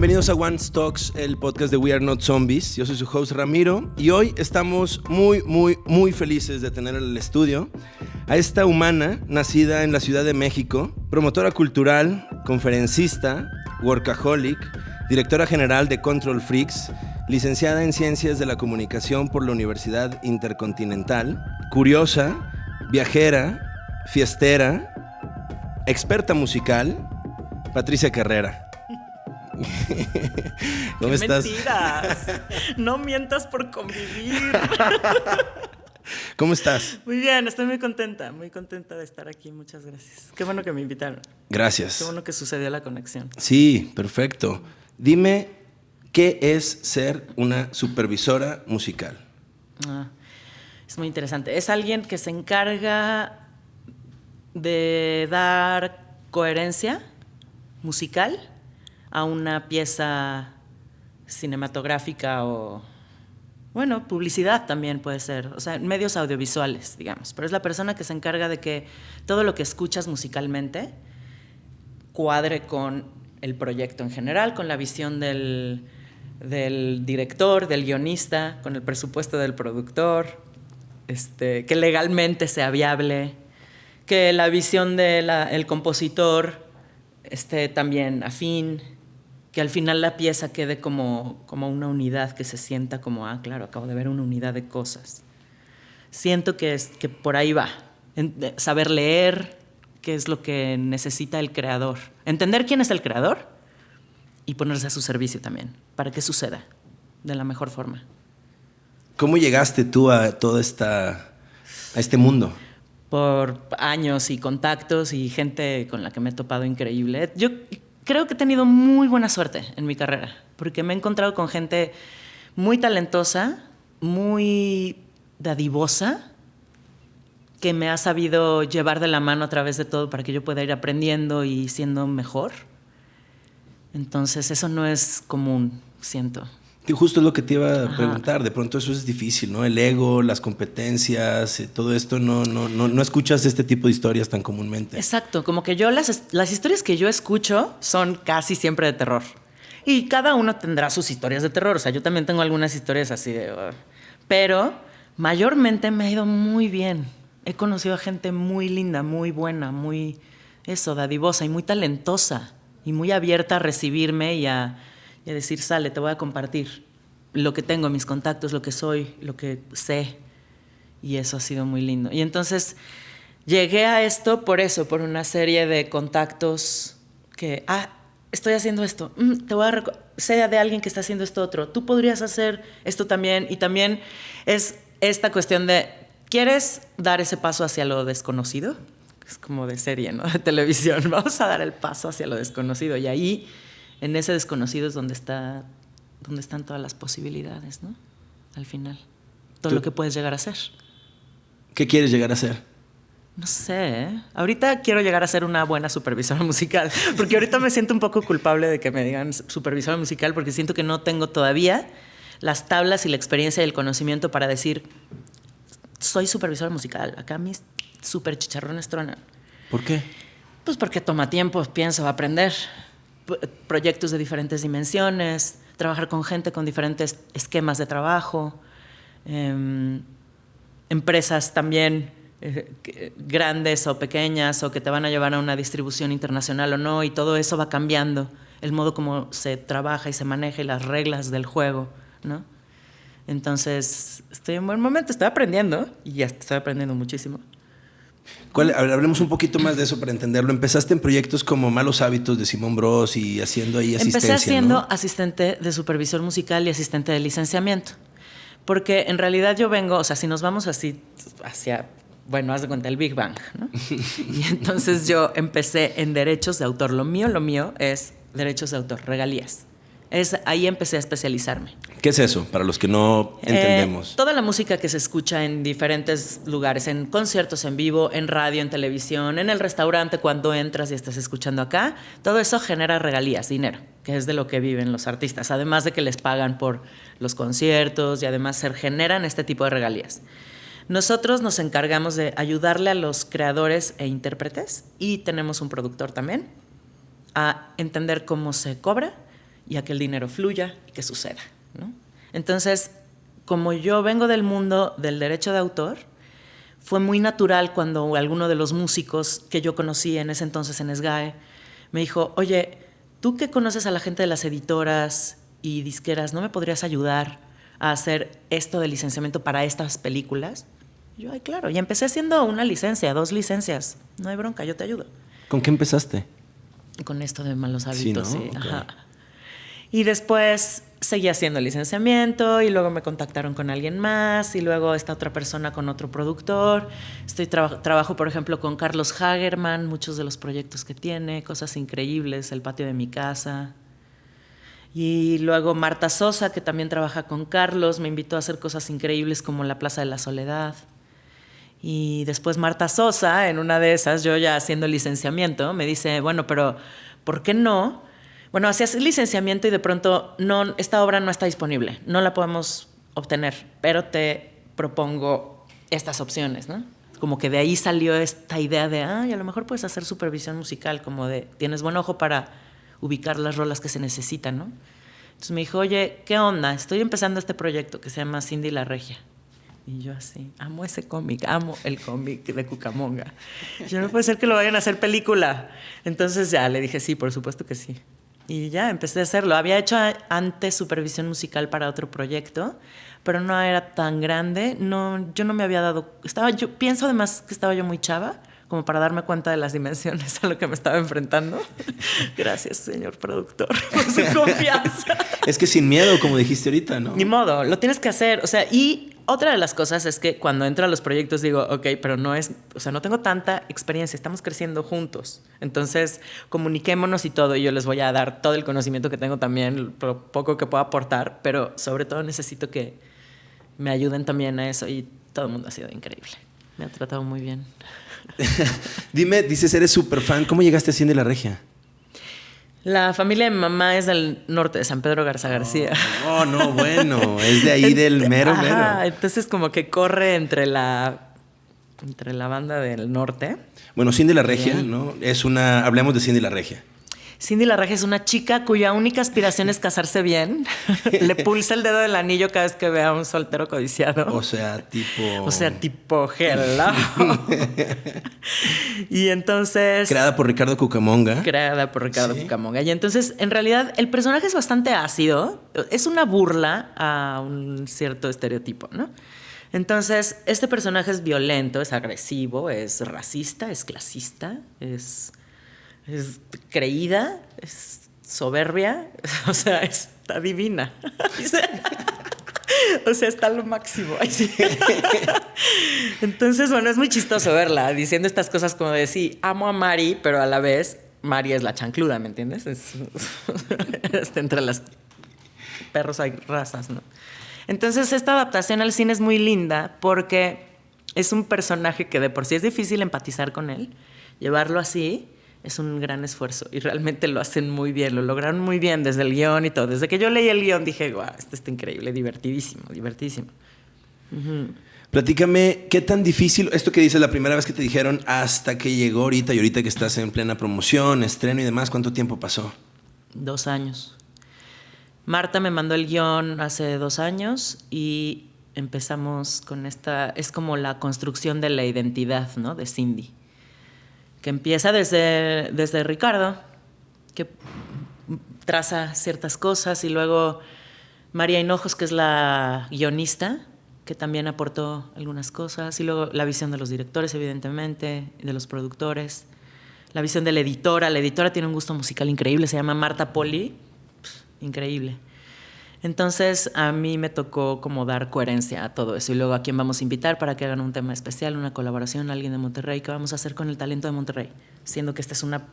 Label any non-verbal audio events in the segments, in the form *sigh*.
bienvenidos a One Stocks, el podcast de We Are Not Zombies. Yo soy su host Ramiro y hoy estamos muy, muy, muy felices de tener en el estudio a esta humana nacida en la Ciudad de México, promotora cultural, conferencista, workaholic, directora general de Control Freaks, licenciada en Ciencias de la Comunicación por la Universidad Intercontinental, curiosa, viajera, fiestera, experta musical, Patricia Carrera. *laughs* ¿Cómo estás? Mentiras. *laughs* No mientas por convivir. *laughs* ¿Cómo estás? Muy bien, estoy muy contenta, muy contenta de estar aquí. Muchas gracias. Qué bueno que me invitaron. Gracias. Qué bueno que sucedió la conexión. Sí, perfecto. Dime, ¿qué es ser una supervisora musical? Ah, es muy interesante. Es alguien que se encarga de dar coherencia musical a una pieza cinematográfica o, bueno, publicidad también puede ser, o sea, medios audiovisuales, digamos, pero es la persona que se encarga de que todo lo que escuchas musicalmente cuadre con el proyecto en general, con la visión del, director, del guionista, con el presupuesto del productor, este, que legalmente sea viable, que la visión del compositor esté también afín, que al final la pieza quede como, como una unidad, que se sienta como, ah, claro, acabo de ver una unidad de cosas. Siento que, es, que por ahí va. saber leer qué es lo que necesita el creador. Entender quién es el creador y ponerse a su servicio también, para que suceda de la mejor forma. ¿Cómo llegaste tú a toda esta, a este mundo? Por años y contactos y gente con la que me he topado increíble. Yo creo que he tenido muy buena suerte en mi carrera, porque me he encontrado con gente muy talentosa, muy dadivosa, que me ha sabido llevar de la mano a través de todo para que yo pueda ir aprendiendo y siendo mejor. Entonces eso no es común, siento justo es lo que te iba a preguntar. De pronto eso es difícil, ¿no? El ego, las competencias, eh, todo esto, no, no, no, no escuchas este tipo de historias tan comúnmente. Exacto, como que yo las, las historias que yo escucho son casi siempre de terror. Y cada uno tendrá sus historias de terror. O sea, yo también tengo algunas historias así de... pero mayormente me ha ido muy bien. He conocido a gente muy linda, muy buena, muy... Eso, dadivosa y muy talentosa. Y muy abierta a recibirme y a decir, sale, te voy a compartir lo que tengo, mis contactos, lo que soy, lo que sé. Y eso ha sido muy lindo. Y entonces llegué a esto por eso, por una serie de contactos que, ah, estoy haciendo esto, mm, te voy a sea de alguien que está haciendo esto otro, tú podrías hacer esto también. Y también es esta cuestión de, ¿quieres dar ese paso hacia lo desconocido? Es como de serie, ¿no? *laughs* De televisión. *laughs* Vamos a dar el paso hacia lo desconocido. Y ahí en ese desconocido es donde, está, donde están todas las posibilidades, ¿no? Al final. Todo lo que puedes llegar a ser. ¿Qué quieres llegar a ser? No sé. ¿eh? Ahorita quiero llegar a ser una buena supervisora *laughs* musical. Porque ahorita me siento un poco culpable de que me digan supervisora musical porque siento que no tengo todavía las tablas y la experiencia y el conocimiento para decir soy supervisora musical. Acá mis super chicharrones tronan. ¿Por qué? Pues porque toma tiempo, pienso, aprender proyectos de diferentes dimensiones, trabajar con gente con diferentes esquemas de trabajo, em, empresas también eh, grandes o pequeñas o que te van a llevar a una distribución internacional o no, y todo eso va cambiando, el modo como se trabaja y se maneja y las reglas del juego, ¿no? Entonces, estoy en buen momento, estoy aprendiendo y ya estoy aprendiendo muchísimo. Hablemos un poquito más de eso para entenderlo. Empezaste en proyectos como Malos Hábitos de Simón Bros y haciendo ahí asistencia. Empecé siendo asistente de supervisor musical y asistente de licenciamiento. Porque en realidad yo vengo, o sea, si nos vamos así hacia, bueno, haz de cuenta el Big Bang, ¿no? *laughs* y entonces yo empecé en derechos de autor. Lo mío, lo mío es derechos de autor, regalías. Es, ahí empecé a especializarme. ¿Qué es eso, para los que no eh, entendemos? toda la música que se escucha en diferentes lugares, en conciertos en vivo, en radio, en televisión, en el restaurante, cuando entras y estás escuchando acá, todo eso genera regalías, dinero, que es de lo que viven los artistas, además de que les pagan por los conciertos y además se generan este tipo de regalías. Nosotros nos encargamos de ayudarle a los creadores e intérpretes y tenemos un productor también a entender cómo se cobra y a que el dinero fluya y que suceda. ¿no? Entonces, como yo vengo del mundo del derecho de autor, fue muy natural cuando alguno de los músicos que yo conocí en ese entonces en SGAE me dijo, oye, tú que conoces a la gente de las editoras y disqueras, ¿no me podrías ayudar a hacer esto de licenciamiento para estas películas? yo, ay, claro, y empecé haciendo una licencia, dos licencias, no hay bronca, yo te ayudo. ¿Con qué empezaste? Con esto de malos hábitos, sí. Y después seguí haciendo licenciamiento y luego me contactaron con alguien más y luego esta otra persona con otro productor. Estoy trabajo, por ejemplo, con Carlos Hagerman, muchos de los proyectos que tiene, cosas increíbles, el patio de mi casa. Y luego Marta Sosa, que también trabaja con Carlos, me invitó a hacer cosas increíbles como la Plaza de la Soledad. Y después Marta Sosa, en una de esas, yo ya haciendo licenciamiento, me dice, bueno, pero ¿por qué no? Bueno, hacías licenciamiento y de pronto no, esta obra no está disponible, no la podemos obtener, pero te propongo estas opciones, ¿no? Como que de ahí salió esta idea de, ah, y a lo mejor puedes hacer supervisión musical, como de, tienes buen ojo para ubicar las rolas que se necesitan, ¿no? Entonces me dijo, oye, ¿qué onda? Estoy empezando este proyecto que se llama Cindy la Regia. Y yo así, amo ese cómic, amo el cómic de Cucamonga. Yo no puede ser que lo vayan a hacer película. Entonces ya le dije, sí, por supuesto que sí. Y ya empecé a hacerlo. Había hecho antes supervisión musical para otro proyecto, pero no era tan grande. No, yo no me había dado. Estaba, yo pienso además que estaba yo muy chava, como para darme cuenta de las dimensiones a lo que me estaba enfrentando. *laughs* Gracias, señor productor, *laughs* por su confianza. es que sin miedo, como dijiste ahorita, ¿no? Ni modo, lo tienes que hacer. O sea, y otra de las cosas es que cuando entro a los proyectos digo, ok, pero no es, o sea, no tengo tanta experiencia, estamos creciendo juntos. Entonces, comuniquémonos y todo, y yo les voy a dar todo el conocimiento que tengo también, lo poco que puedo aportar, pero sobre todo necesito que me ayuden también a eso y todo el mundo ha sido increíble. Me ha tratado muy bien. *laughs* Dime, dices, eres súper fan, ¿cómo llegaste a Cine La Regia? La familia de mi mamá es del norte de San Pedro Garza García. Oh, no, bueno, es de ahí *laughs* del mero mero. entonces como que corre entre la entre la banda del norte. Bueno, Cindy la Regia, ¿no? Es una hablemos de Cindy la Regia. Cindy Larraje es una chica cuya única aspiración es casarse bien. *laughs* Le pulsa el dedo del anillo cada vez que ve a un soltero codiciado. O sea, tipo. O sea, tipo hello. *laughs* y entonces. Creada por Ricardo Cucamonga. Creada por Ricardo Cucamonga. Y entonces, en realidad, el personaje es bastante ácido. Es una burla a un cierto estereotipo, ¿no? Entonces, este personaje es violento, es agresivo, es racista, es clasista, es es creída, es soberbia, *laughs* o sea, está divina. *laughs* o sea, está lo máximo. *laughs* Entonces, bueno, es muy chistoso verla diciendo estas cosas como de sí, amo a Mari, pero a la vez Mari es la chancluda, ¿me entiendes? Es, entre las perros hay razas, ¿no? Entonces, esta adaptación al cine es muy linda porque es un personaje que de por sí es difícil empatizar con él, llevarlo así es un gran esfuerzo y realmente lo hacen muy bien, lo lograron muy bien desde el guion y todo. Desde que yo leí el guion dije, guau, esto está increíble, divertidísimo, divertidísimo. Platícame, ¿qué tan difícil, esto que dices la primera vez que te dijeron hasta que llegó ahorita y ahorita que estás en plena promoción, estreno y demás, cuánto tiempo pasó? Dos años. Marta me mandó el guion hace dos años y empezamos con esta, es como la construcción de la identidad, ¿no? De Cindy que empieza desde, desde Ricardo, que traza ciertas cosas, y luego María Hinojos, que es la guionista, que también aportó algunas cosas, y luego la visión de los directores, evidentemente, de los productores, la visión de la editora. La editora tiene un gusto musical increíble, se llama Marta Poli, increíble. Entonces a mí me tocó como dar coherencia a todo eso. Y luego a quién vamos a invitar para que hagan un tema especial, una colaboración, alguien de Monterrey, qué vamos a hacer con el talento de Monterrey, siendo que esta es una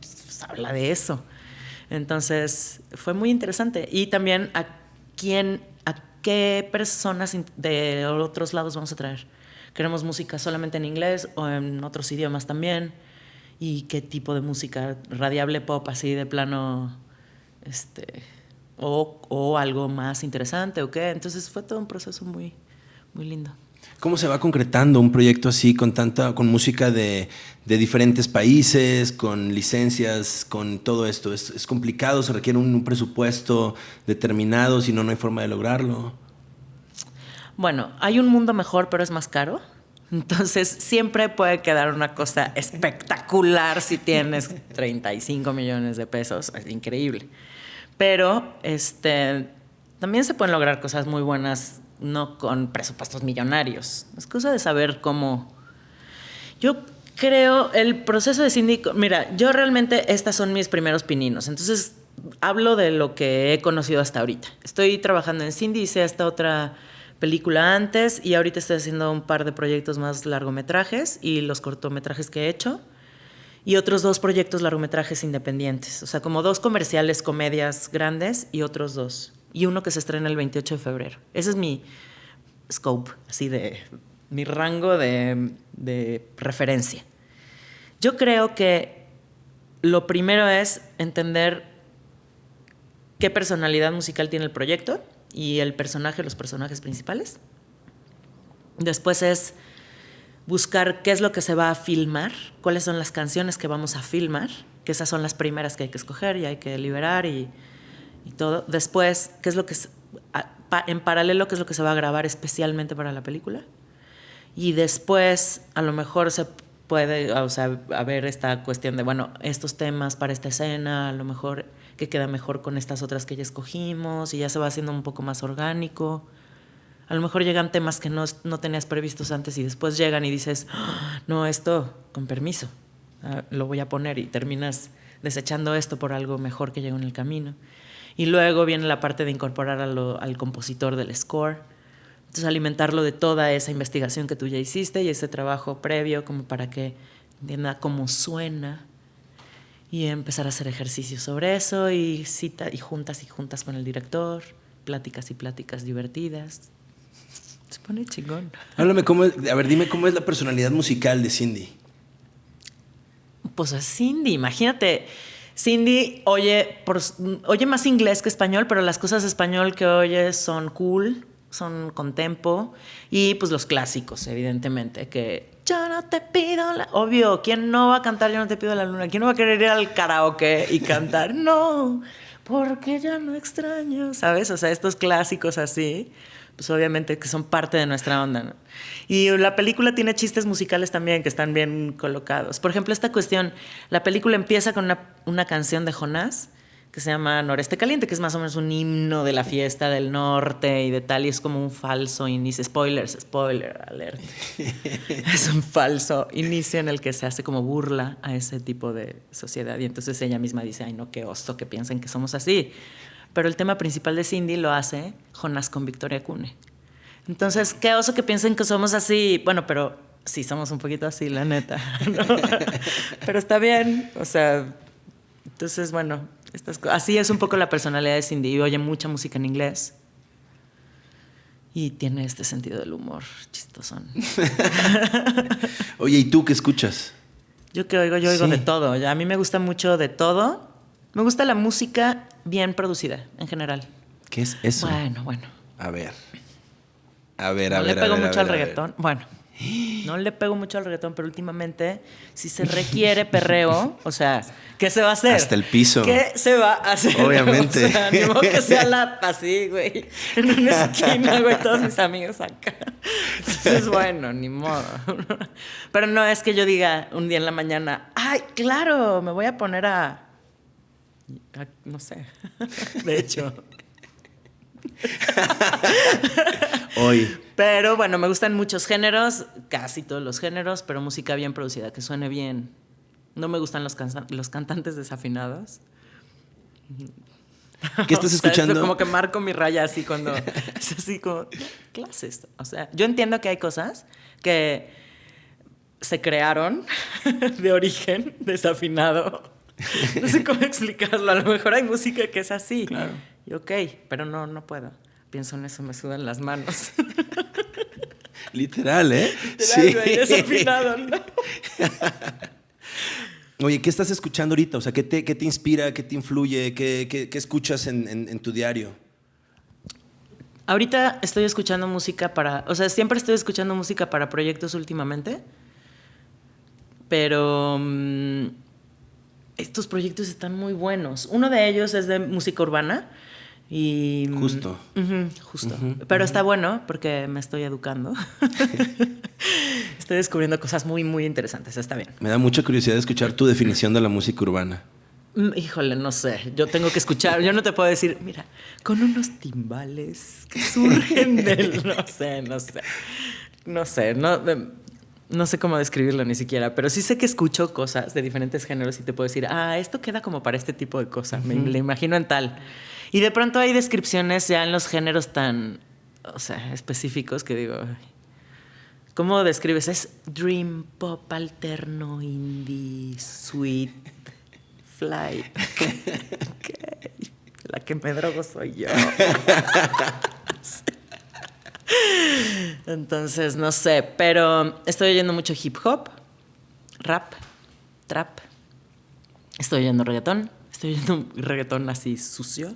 pues, habla de eso. Entonces fue muy interesante. Y también a quién, a qué personas de otros lados vamos a traer. Queremos música solamente en inglés o en otros idiomas también y qué tipo de música radiable pop así de plano este o, algo más interesante o qué. Entonces fue todo un proceso muy, muy lindo. ¿Cómo se va concretando un proyecto así con tanta, con música de, diferentes países, con licencias, con todo esto? ¿Es, complicado? ¿Se requiere un, presupuesto determinado? Si no, no hay forma de lograrlo. Bueno, hay un mundo mejor, pero es más caro. Entonces, siempre puede quedar una cosa espectacular si tienes *laughs* 35 millones de pesos. Es increíble. Pero este, también se pueden lograr cosas muy buenas no con presupuestos millonarios. Es cosa de saber cómo... Yo creo el proceso de síndico, mira, yo realmente estas son mis primeros pininos, entonces hablo de lo que he conocido hasta ahorita. Estoy trabajando en Cindy, hice esta otra película antes y ahorita estoy haciendo un par de proyectos más largometrajes y los cortometrajes que he hecho y otros dos proyectos largometrajes independientes, o sea, como dos comerciales, comedias grandes y otros dos y uno que se estrena el 28 de febrero. Ese es mi scope, así de mi rango de, de referencia. Yo creo que lo primero es entender qué personalidad musical tiene el proyecto y el personaje, los personajes principales. Después es buscar qué es lo que se va a filmar, cuáles son las canciones que vamos a filmar, que esas son las primeras que hay que escoger y hay que liberar y todo. Después, ¿qué es lo que en paralelo qué es lo que se va a grabar especialmente para la película? Y después, a lo mejor se puede, o sea, haber esta cuestión de, bueno, estos temas para esta escena, a lo mejor que queda mejor con estas otras que ya escogimos y ya se va haciendo un poco más orgánico. A lo mejor llegan temas que no, no tenías previstos antes y después llegan y dices, ah, no, esto, con permiso, ah, lo voy a poner y terminas desechando esto por algo mejor que llegó en el camino. Y luego viene la parte de incorporar al compositor del score. Entonces alimentarlo de toda esa investigación que tú ya hiciste y ese trabajo previo como para que entienda cómo suena y empezar a hacer ejercicios sobre eso y cita y juntas y juntas con el director, pláticas y pláticas divertidas. Se pone chingón. Háblame cómo, a ver, dime cómo es la personalidad musical de Cindy. Pues es Cindy, imagínate Cindy oye, oye más inglés que español, pero las cosas de español que oye son cool, son con tempo y pues los clásicos, evidentemente, que yo no te pido la... Obvio, ¿quién no va a cantar Yo no te pido la luna? ¿Quién no va a querer ir al karaoke y cantar? *laughs* no, porque ya no extraño, ¿sabes? O sea, estos clásicos así pues obviamente que son parte de nuestra onda. Y la película tiene chistes musicales también que están bien colocados. Por ejemplo, esta cuestión, la película empieza con una, una canción de Jonás que se llama Noreste Caliente, que es más o menos un himno de la fiesta del norte y de tal, y es como un falso inicio. Spoilers, spoiler alert. *laughs* es un falso inicio en el que se hace como burla a ese tipo de sociedad. Y entonces ella misma dice, ay no, qué oso que piensen que somos así pero el tema principal de Cindy lo hace Jonas con Victoria Cune. Entonces, qué oso que piensen que somos así. Bueno, pero sí somos un poquito así, la neta. *laughs* pero está bien, o sea, entonces, bueno, estas así es un poco la personalidad de Cindy. Y oye mucha música en inglés. Y tiene este sentido del humor chistosón. *laughs* oye, ¿y tú qué escuchas? Yo que oigo, yo oigo de todo. A mí me gusta mucho de todo. Me gusta la música bien producida, en general. ¿Qué es eso? Bueno, bueno. A ver. A ver, a no ver. le pego mucho al reggaetón. Bueno. No le pego mucho al reggaetón, pero últimamente, si se *laughs* requiere perreo, o sea, ¿qué se va a hacer? Hasta el piso. ¿Qué se va a hacer? *laughs* Obviamente. O sea, ni modo que sea la *laughs* así, güey. En una esquina, güey, todos mis amigos acá. Entonces, bueno, ni modo. Pero no es que yo diga un día en la mañana, ay, claro, me voy a poner a no sé. *laughs* De hecho. *laughs* Hoy. Pero bueno, me gustan muchos géneros, casi todos los géneros, pero música bien producida, que suene bien. No me gustan los, los cantantes desafinados. ¿Qué estás *laughs* escuchando? como que marco mi raya así cuando es así como clases. O sea, yo entiendo que hay cosas que se crearon de origen desafinado *laughs* no sé cómo explicarlo. A lo mejor hay música que es así. Claro. Y ok, pero no, no puedo. Pienso en eso, me sudan las manos. *laughs* Literal, ¿eh? Literal, sí. ¿no? *laughs* Oye, ¿qué estás escuchando ahorita? O sea, ¿qué te, qué te inspira? ¿Qué te influye? ¿Qué, qué, qué escuchas en, en, tu diario? Ahorita estoy escuchando música para, o sea, siempre estoy escuchando música para proyectos últimamente, pero mm, estos proyectos están muy buenos. Uno de ellos es de música urbana y Justo. Justo. Pero está bueno porque me estoy educando. *laughs* estoy descubriendo cosas muy muy interesantes, está bien. Me da mucha curiosidad escuchar tu definición de la música urbana. Mm, Híjole, no sé. Yo tengo que escuchar. Yo no te puedo decir, mira, con unos timbales que surgen *laughs* del. No sé, no sé. No sé, no, em, no sé cómo describirlo ni siquiera, pero sí sé que escucho cosas de diferentes géneros y te puedo decir, ah, esto queda como para este tipo de cosas. Me lo imagino en tal. Y de pronto hay descripciones ya en los géneros tan, o sea, específicos que digo, "Ay, ¿cómo describes? Es dream pop alterno, indie, sweet, flight. *laughs* Ok. La que me drogo soy yo. *laughs* *laughs* Entonces, no sé, pero estoy oyendo mucho hip hop, rap, trap. Estoy oyendo reggaetón. Estoy oyendo un reggaetón así sucio.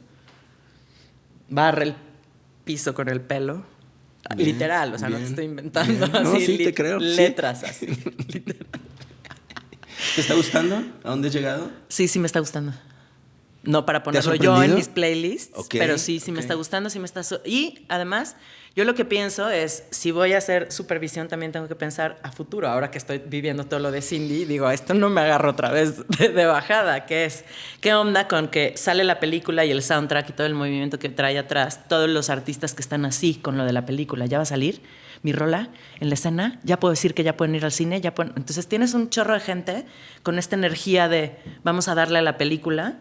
Barre el piso con el pelo. Bien, Literal, o sea, no te estoy inventando bien. No, así. sí, te creo. Letras así. *laughs* ¿Te está gustando? ¿A dónde has llegado? Sí, sí me está gustando. No para ponerlo yo en mis playlists, pero sí, sí me está gustando, sí me está... y además, yo lo que pienso es, si voy a hacer supervisión, también tengo que pensar a futuro. Ahora que estoy viviendo todo lo de Cindy, digo, esto no me agarro otra vez *laughs* de, de bajada, que es, ¿qué onda con que sale la película y el soundtrack y todo el movimiento que trae atrás, todos los artistas que están así con lo de la película? ¿Ya va a salir mi rola en la escena? ¿Ya puedo decir que ya pueden ir al cine? ¿Ya pueden-". Entonces tienes un chorro de gente con esta energía de, vamos a darle a la película,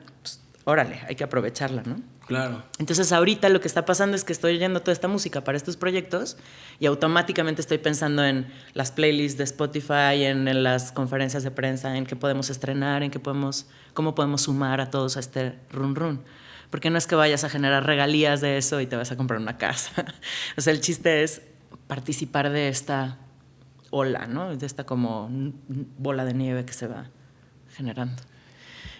órale, hay que aprovecharla, ¿no? Claro. Entonces ahorita lo que está pasando es que estoy oyendo toda esta música para estos proyectos y automáticamente estoy pensando en las playlists de Spotify, en, en las conferencias de prensa, en qué podemos estrenar, en qué podemos, cómo podemos sumar a todos a este run run. Porque no es que vayas a generar regalías de eso y te vas a comprar una casa. *laughs* o sea, el chiste es participar de esta ola, ¿no? De esta como bola de nieve que se va generando.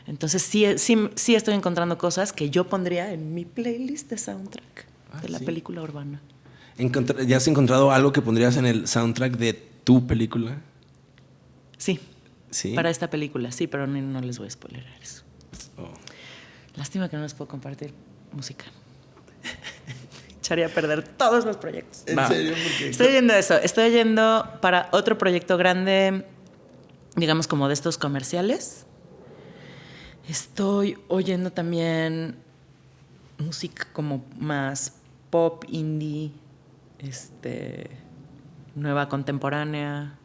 Entonces sí, sí, sí estoy encontrando cosas que yo pondría en mi playlist de soundtrack Ah, de la sí. película urbana. Encontra- ¿Ya has encontrado algo que pondrías en el soundtrack de tu película? Sí, Sí. para esta película, sí, pero no, no les voy a spoiler eso. Oh. Lástima que no les puedo compartir música. *laughs* Echaría a perder todos los proyectos. ¿En No. serio? Estoy oyendo eso. Estoy oyendo para otro proyecto grande, digamos como de estos comerciales. Estoy oyendo también música como más pop, indie, este, nueva contemporánea,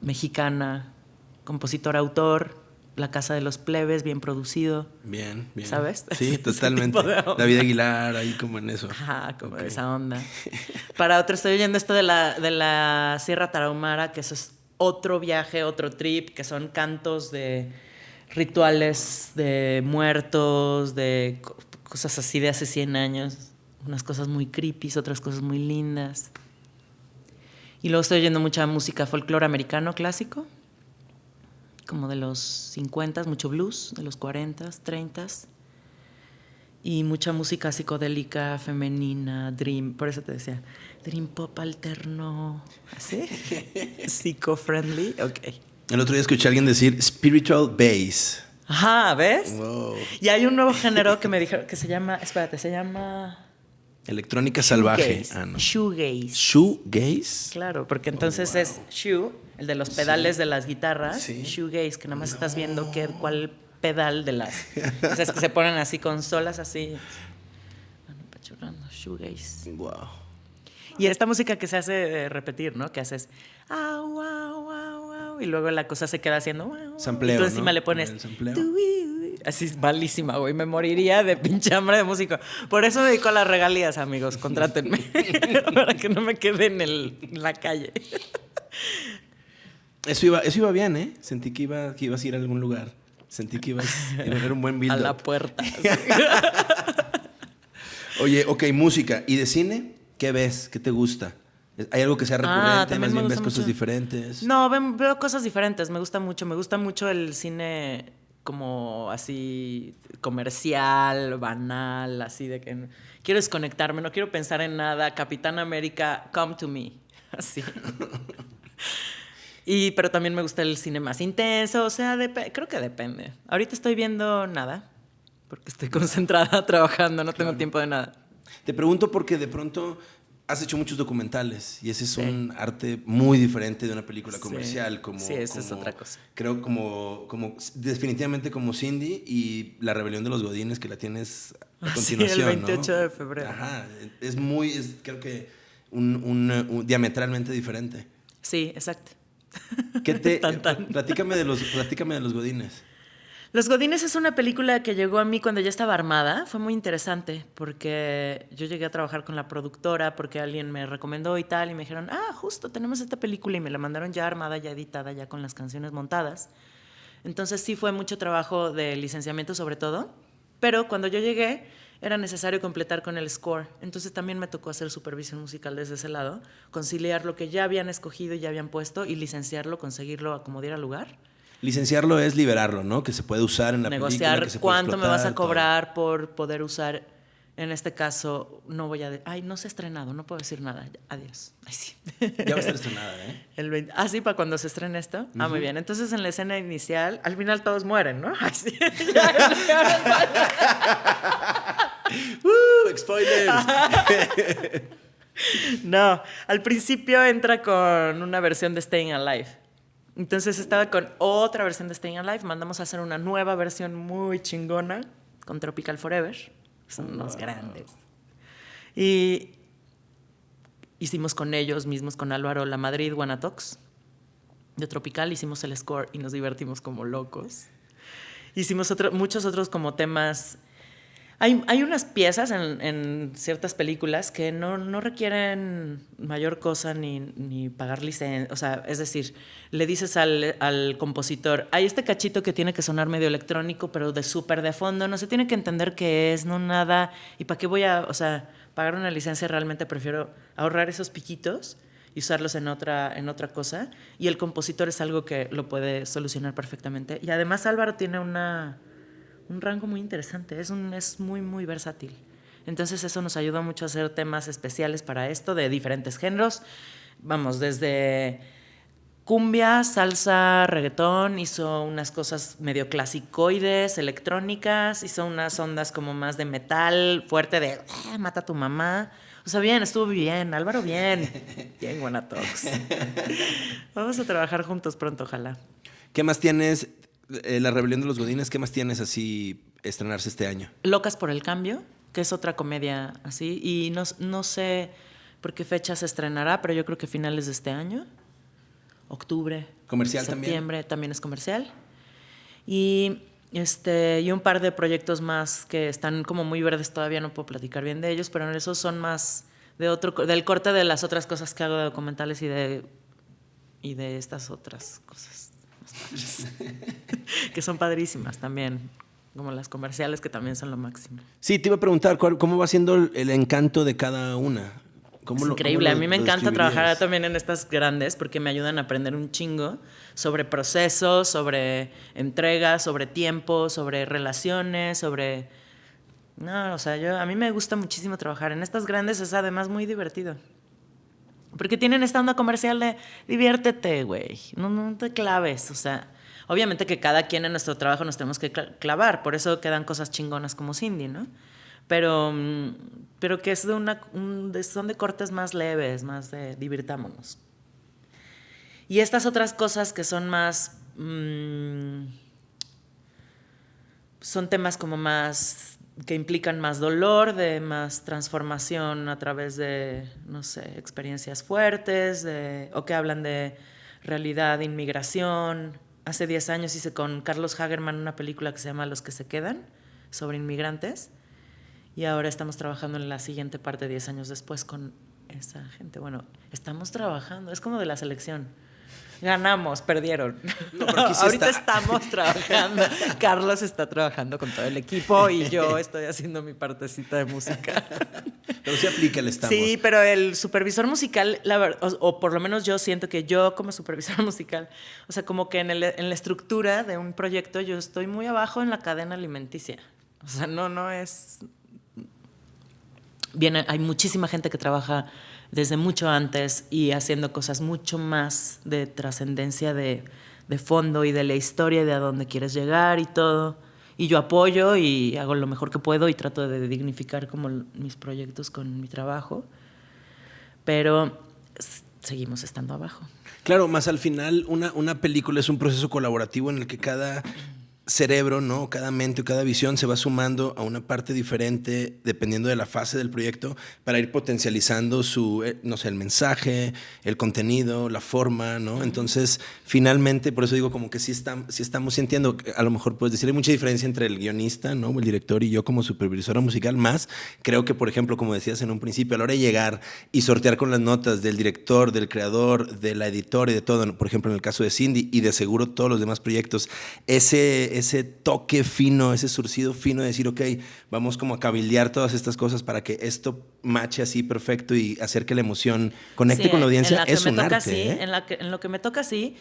mexicana, compositor, autor, La Casa de los Plebes, bien producido. Bien, bien. ¿Sabes? Sí, *laughs* totalmente. David Aguilar, ahí como en eso. Ajá, como esa onda. *laughs* Para otro estoy oyendo esto de la, de la Sierra Tarahumara, que eso es otro viaje, otro trip, que son cantos de rituales de muertos, de co- cosas así de hace 100 años. Unas cosas muy creepy, otras cosas muy lindas. Y luego estoy oyendo mucha música folclore americano clásico, como de los 50, mucho blues, de los 40, 30 y mucha música psicodélica femenina, dream, por eso te decía, dream pop alterno, ¿así? *laughs* Psico-friendly, ok. El otro día escuché a alguien decir spiritual bass. Ajá, ¿ves? Wow. Y hay un nuevo género que me dijeron que se llama, espérate, se llama Electrónica salvaje. shoegaze. Ah, no. Shoegaze. Shoegaze. Claro, porque entonces es shoe, el de los pedales de las guitarras, Sí. shoegaze, que nada más estás viendo qué, cuál pedal de las... o sea, es que se ponen así con solas así, van apachurrando, shoegaze. Wow. Y esta música que se hace repetir, ¿no? Que haces au, au, y luego la cosa se queda haciendo au, Sampleo, y tú encima ¿no? le pones así es malísima, güey, me moriría de pinche hambre de músico. Por eso me dedico a las regalías, amigos, contrátenme *laughs* *laughs* para que no me quede en, el, en la calle. Eso iba, eso iba bien, ¿eh? Sentí que, iba, que ibas a ir a algún lugar. Sentí que ibas iba a haber un buen build *laughs* a la puerta. Oye, ok, música. ¿Y de cine? ¿Qué ves? ¿Qué te gusta? ¿Hay algo que sea recurrente? Ah, también ¿Más bien ves gusta cosas mucho. diferentes? No, ven- veo cosas diferentes, me gusta mucho, me gusta mucho el cine como así comercial, banal, así de que quiero desconectarme, no quiero pensar en nada. Capitán América, come to me. *laughs* Así. y, pero también me gusta el cine más intenso, o sea, creo que depende. Ahorita estoy viendo nada, porque estoy *laughs* concentrada trabajando, no tengo tiempo de nada. Te pregunto porque de pronto has hecho muchos documentales y ese es un arte muy diferente de una película comercial. Como, sí, esa es otra cosa. Creo como, como definitivamente como Cindy y La Rebelión de los Godines que la tienes a continuación. Sí, el 28 de febrero. Ajá, es muy, es, creo que un, diametralmente diferente. Sí, exacto. ¿Qué *laughs* te, Platícame, de los, platícame de los Godines. Los Godines es una película que llegó a mí cuando ya estaba armada. Fue muy interesante porque yo llegué a trabajar con la productora porque alguien me recomendó y tal y me dijeron, ah, justo tenemos esta película y me la mandaron ya armada, ya editada, ya con las canciones montadas. Entonces sí fue mucho trabajo de licenciamiento sobre todo, pero cuando yo llegué era necesario completar con el score. Entonces también me tocó hacer supervisión musical desde ese lado, conciliar lo que ya habían escogido y ya habían puesto y licenciarlo, conseguirlo a como diera lugar. Licenciarlo es liberarlo, ¿no? Que se puede usar en la Negociar película. cuánto me vas a cobrar por poder usar. En este caso, no voy a. Ay, no se ha estrenado, no puedo decir nada. Adiós. *laughs* Ay, sí. Ya va a estar estrenada, ¿eh? *laughs* El Ah, sí, para cuando se estrene esto. Ah, muy bien. Entonces, en la escena inicial, al final todos mueren, ¿no? *laughs* Ay, sí. ¡Uh! ¡Spoilers! no, al principio entra con una versión de Staying Alive. Entonces estaba con otra versión de Staying Alive. Mandamos a hacer una nueva versión muy chingona con Tropical Forever. Son unos grandes. Y hicimos con ellos mismos, con Álvaro La Madrid, Guanatox, de Tropical. Hicimos el score y nos divertimos como locos. Hicimos muchos otros como temas hay, unas piezas en, ciertas películas que no, requieren mayor cosa ni, pagar licencia. O sea, es decir, le dices al, compositor, hay este cachito que tiene que sonar medio electrónico, pero de súper de fondo, no se tiene que entender qué es, no nada. ¿Y para qué voy a, o sea, pagar una licencia? Realmente prefiero ahorrar esos piquitos y usarlos en otra, en otra cosa. Y el compositor es algo que lo puede solucionar perfectamente. Y además Álvaro tiene una un rango muy interesante, es, un, es muy, muy versátil. Entonces eso nos ayuda mucho a hacer temas especiales para esto de diferentes géneros. Vamos, desde cumbia, salsa, reggaetón, hizo unas cosas medio clasicoides, electrónicas, hizo unas ondas como más de metal, fuerte de ah, mata a tu mamá. O sea, bien, estuvo bien, Álvaro, bien. *laughs* Bien, Guanatox. Vamos a trabajar juntos pronto, ojalá. ¿Qué más tienes? Eh, la Rebelión de los Godines, ¿qué más tienes así estrenarse este año? Locas por el Cambio, que es otra comedia así. Y no, no sé por qué fecha se estrenará, pero yo creo que finales de este año. Octubre. ¿Comercial septiembre, también? es comercial. Y, este, y un par de proyectos más que están como muy verdes todavía, no puedo platicar bien de ellos, pero esos son más de otro, del corte de las otras cosas que hago de documentales y de, y de estas otras cosas. *laughs* que son padrísimas también, como las comerciales que también son lo máximo. Sí, te iba a preguntar, ¿cómo va siendo el encanto de cada una? es increíble, a mí me encanta trabajar también en estas grandes porque me ayudan a aprender un chingo sobre procesos, sobre entregas, sobre tiempo, sobre relaciones, sobre... No, o sea, yo, a mí me gusta muchísimo trabajar en estas grandes, es además muy divertido. Porque tienen esta onda comercial de diviértete, güey. No, te claves. O sea, obviamente que cada quien en nuestro trabajo nos tenemos que clavar. Por eso quedan cosas chingonas como Cindy, ¿no? Pero, mm, pero que es de una, son de cortes más leves, más de divirtámonos. Y estas otras cosas que son más. Mm, son temas como más que implican más dolor, de más transformación a través de, no sé, experiencias fuertes, o que hablan de realidad, inmigración. Hace 10 años hice con Carlos Hagerman una película que se llama Los que se quedan, sobre inmigrantes, y ahora estamos trabajando en la siguiente parte, 10 años después, con esa gente. Bueno, estamos trabajando, es como de la selección. Ganamos, perdieron. Ahorita estamos trabajando. *laughs* Carlos está trabajando con todo el equipo y yo estoy haciendo mi partecita de música. Pero sí aplica el estamos. Sí, pero el supervisor musical, la o, por lo menos yo siento que yo como supervisor *laughs* musical, o sea, como que en, en la estructura de un proyecto yo estoy muy abajo en la cadena alimenticia. O sea, no, no es... Bien, hay muchísima gente que trabaja desde mucho antes y haciendo cosas mucho más de trascendencia de, de, fondo y de la historia de a dónde quieres llegar y todo. Y yo apoyo y hago lo mejor que puedo y trato de dignificar como mis proyectos con mi trabajo, pero seguimos estando abajo. Claro, más al final una, una película es un proceso colaborativo en el que cada cerebro, ¿no? Cada mente o cada visión se va sumando a una parte diferente dependiendo de la fase del proyecto para ir potencializando su, eh, no sé, el mensaje, el contenido, la forma, ¿no? Entonces, finalmente, por eso digo como que sí, sí estamos sintiendo, a lo mejor puedes decir, hay mucha diferencia entre el guionista, ¿no? El director y yo como supervisora musical, más creo que, por ejemplo, como decías en un principio, a la hora de llegar y sortear con las notas del director, del creador, de la editora y de todo, por ejemplo, en el caso de Cindy y de seguro todos los demás proyectos, ese ese toque fino, ese surcido fino de decir, ok, vamos como a cabildear todas estas cosas para que esto mache así perfecto y hacer que la emoción conecte con la audiencia, es un arte. ¿eh? en, lo que me toca sí,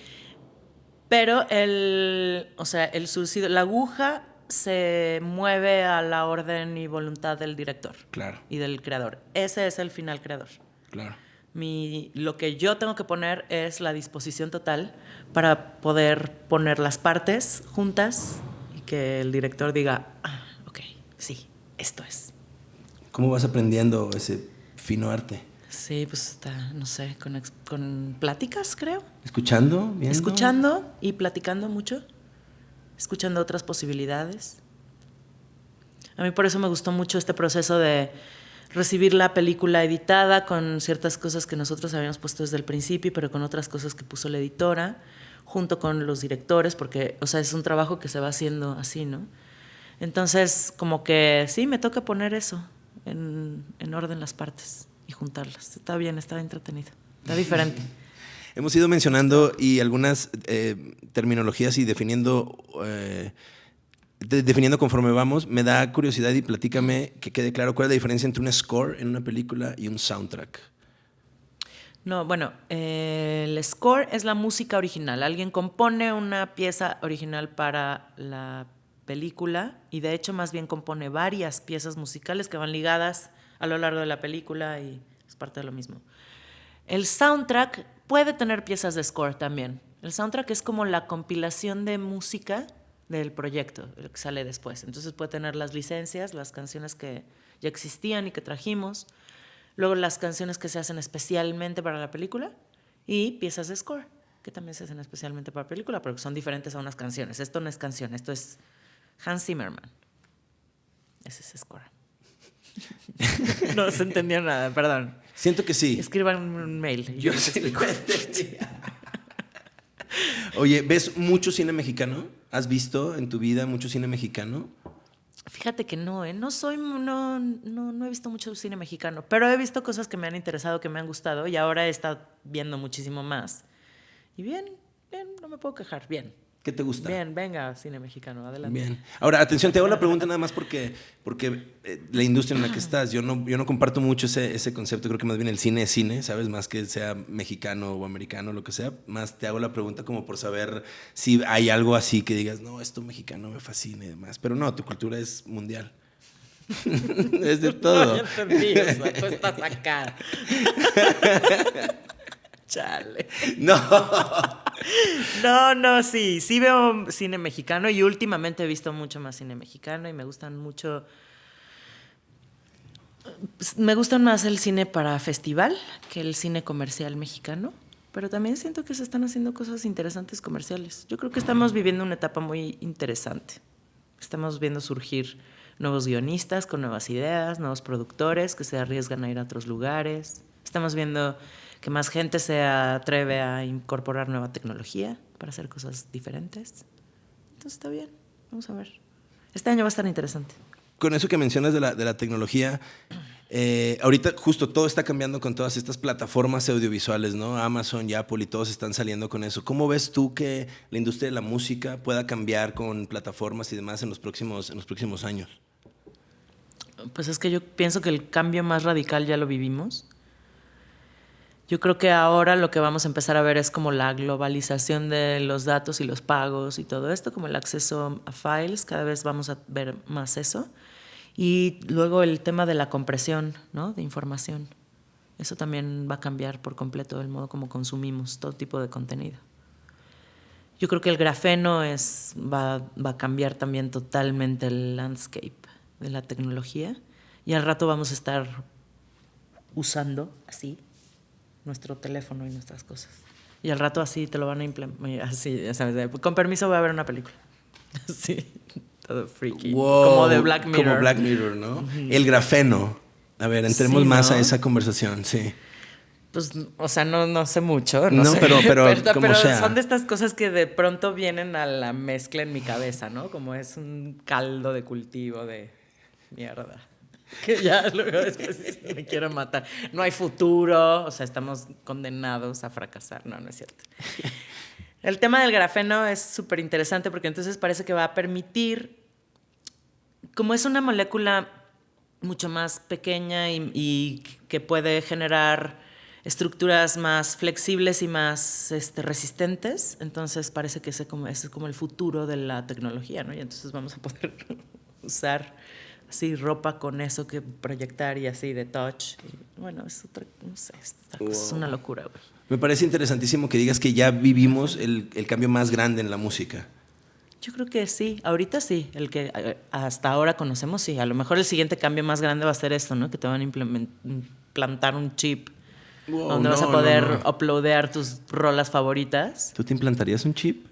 pero el, o sea, el surcido, la aguja se mueve a la orden y voluntad del director claro. y del creador. Ese es el final creador. Claro. Mi, lo que yo tengo que poner es la disposición total para poder poner las partes juntas y que el director diga, ah, ok, sí, esto es. ¿Cómo vas aprendiendo ese fino arte? Sí, pues está, no sé, con, con pláticas, creo. ¿Escuchando? Viendo? Escuchando y platicando mucho. Escuchando otras posibilidades. A mí por eso me gustó mucho este proceso de recibir la película editada con ciertas cosas que nosotros habíamos puesto desde el principio, pero con otras cosas que puso la editora, junto con los directores, porque, o sea, es un trabajo que se va haciendo así, ¿no? Entonces, como que sí, me toca poner eso en, en orden las partes y juntarlas. Está bien, está entretenido, está diferente. *laughs* Hemos ido mencionando y algunas eh, terminologías y definiendo eh, definiendo conforme vamos, me da curiosidad y platícame que quede claro cuál es la diferencia entre un score en una película y un soundtrack. No, bueno, eh, el score es la música original. Alguien compone una pieza original para la película y de hecho más bien compone varias piezas musicales que van ligadas a lo largo de la película y es parte de lo mismo. El soundtrack puede tener piezas de score también. El soundtrack es como la compilación de música del proyecto, el que sale después. Entonces puede tener las licencias, las canciones que ya existían y que trajimos, luego las canciones que se hacen especialmente para la película y piezas de score, que también se hacen especialmente para la película, pero que son diferentes a unas canciones. Esto no es canción, esto es Hans Zimmerman. Ese es score. *laughs* no se entendió nada, perdón. Siento que sí. Escriban un mail. Yo, *laughs* Oye, ¿ves mucho cine mexicano? ¿Has visto en tu vida mucho cine mexicano? Fíjate que no, ¿eh? no soy, no, no, no he visto mucho cine mexicano, pero he visto cosas que me han interesado, que me han gustado y ahora he estado viendo muchísimo más. Y bien, bien, no me puedo quejar, bien. ¿Qué te gusta? Bien, venga, cine mexicano, adelante. Bien. Ahora, atención, te hago la pregunta nada más porque, porque eh, la industria en la que *clears throat* estás, yo no, yo no comparto mucho ese, ese concepto, creo que más bien el cine es cine, ¿sabes? Más que sea mexicano o americano, lo que sea. Más te hago la pregunta como por saber si hay algo así que digas, no, esto mexicano me fascina y demás. Pero no, tu cultura es mundial. *laughs* es de *laughs* todo. No, entendí, tú *laughs* estás acá. Chale. *laughs* No. *laughs* No, no, sí. Sí veo cine mexicano y últimamente he visto mucho más cine mexicano y me gustan mucho. Me gustan más el cine para festival que el cine comercial mexicano, pero también siento que se están haciendo cosas interesantes comerciales. Yo creo que estamos viviendo una etapa muy interesante. Estamos viendo surgir nuevos guionistas con nuevas ideas, nuevos productores que se arriesgan a ir a otros lugares. Estamos viendo que más gente se atreve a incorporar nueva tecnología para hacer cosas diferentes. Entonces está bien, vamos a ver. Este año va a estar interesante. Con eso que mencionas de la, de la tecnología, Eh, ahorita justo todo está cambiando con todas estas plataformas audiovisuales, ¿no? Amazon y Apple y todos están saliendo con eso. ¿Cómo ves tú que la industria de la música pueda cambiar con plataformas y demás en los próximos, en los próximos años? Pues es que yo pienso que el cambio más radical ya lo vivimos. Yo creo que ahora lo que vamos a empezar a ver es como la globalización de los datos y los pagos y todo esto, como el acceso a files, cada vez vamos a ver más eso. Y luego el tema de la compresión ¿no? de información. Eso también va a cambiar por completo el modo como consumimos todo tipo de contenido. Yo creo que el grafeno es, va, va a cambiar también totalmente el landscape de la tecnología y al rato vamos a estar usando así nuestro teléfono y nuestras cosas. Y al rato así te lo van a implementar, así, sabes, con permiso voy a ver una película. *laughs* Sí, todo freaky. como de Black Mirror. Como Black Mirror, ¿no? El grafeno. A ver, entremos más a esa conversación, sí. Pues, o sea, no, no sé mucho. No, no *laughs* pero, pero, pero, son de estas cosas que de pronto vienen a la mezcla en mi cabeza, ¿no? Como es un caldo de cultivo de mierda. *laughs* Que ya luego después me quiero matar. No hay futuro, o sea, estamos condenados a fracasar. No, no es cierto. El tema del grafeno es súper interesante porque entonces parece que va a permitir, como es una molécula mucho más pequeña y, que puede generar estructuras más flexibles y más este, resistentes, entonces parece que ese, como, ese es como el futuro de la tecnología, ¿no? Y entonces vamos a poder *laughs* usar así ropa con eso que proyectar y así de touch. bueno, es otra, no sé, es una locura, güey. Me parece interesantísimo que digas que ya vivimos el, el, cambio más grande en la música. Yo creo que sí, ahorita sí, el que eh, hasta ahora conocemos, sí. A lo mejor el siguiente cambio más grande va a ser esto, ¿no? Que te van a implantar un chip donde vas a poder uploadear tus rolas favoritas. ¿Tú te implantarías un chip?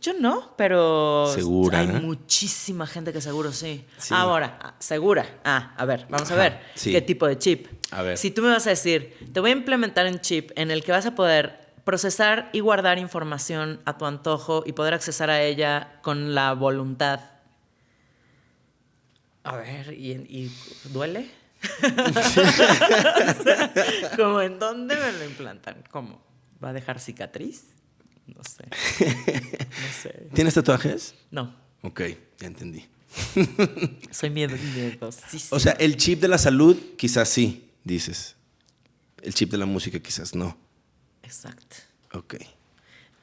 Yo no, pero ¿Segura? hay muchísima gente que seguro sí. Ahora, ah, segura. Ah, a ver, vamos a ver qué tipo de chip. A ver. Si tú me vas a decir, te voy a implementar un chip en el que vas a poder procesar y guardar información a tu antojo y poder accesar a ella con la voluntad. A ver, ¿y, duele? *laughs* ¿Cómo en dónde me lo implantan? ¿Cómo? ¿Va a dejar cicatriz? No sé. *laughs* ¿Tienes tatuajes? No. Ok, ya entendí. *laughs* Soy miedo, O sea, el chip de la salud quizás sí, dices. El chip de la música quizás no. Exacto. Ok.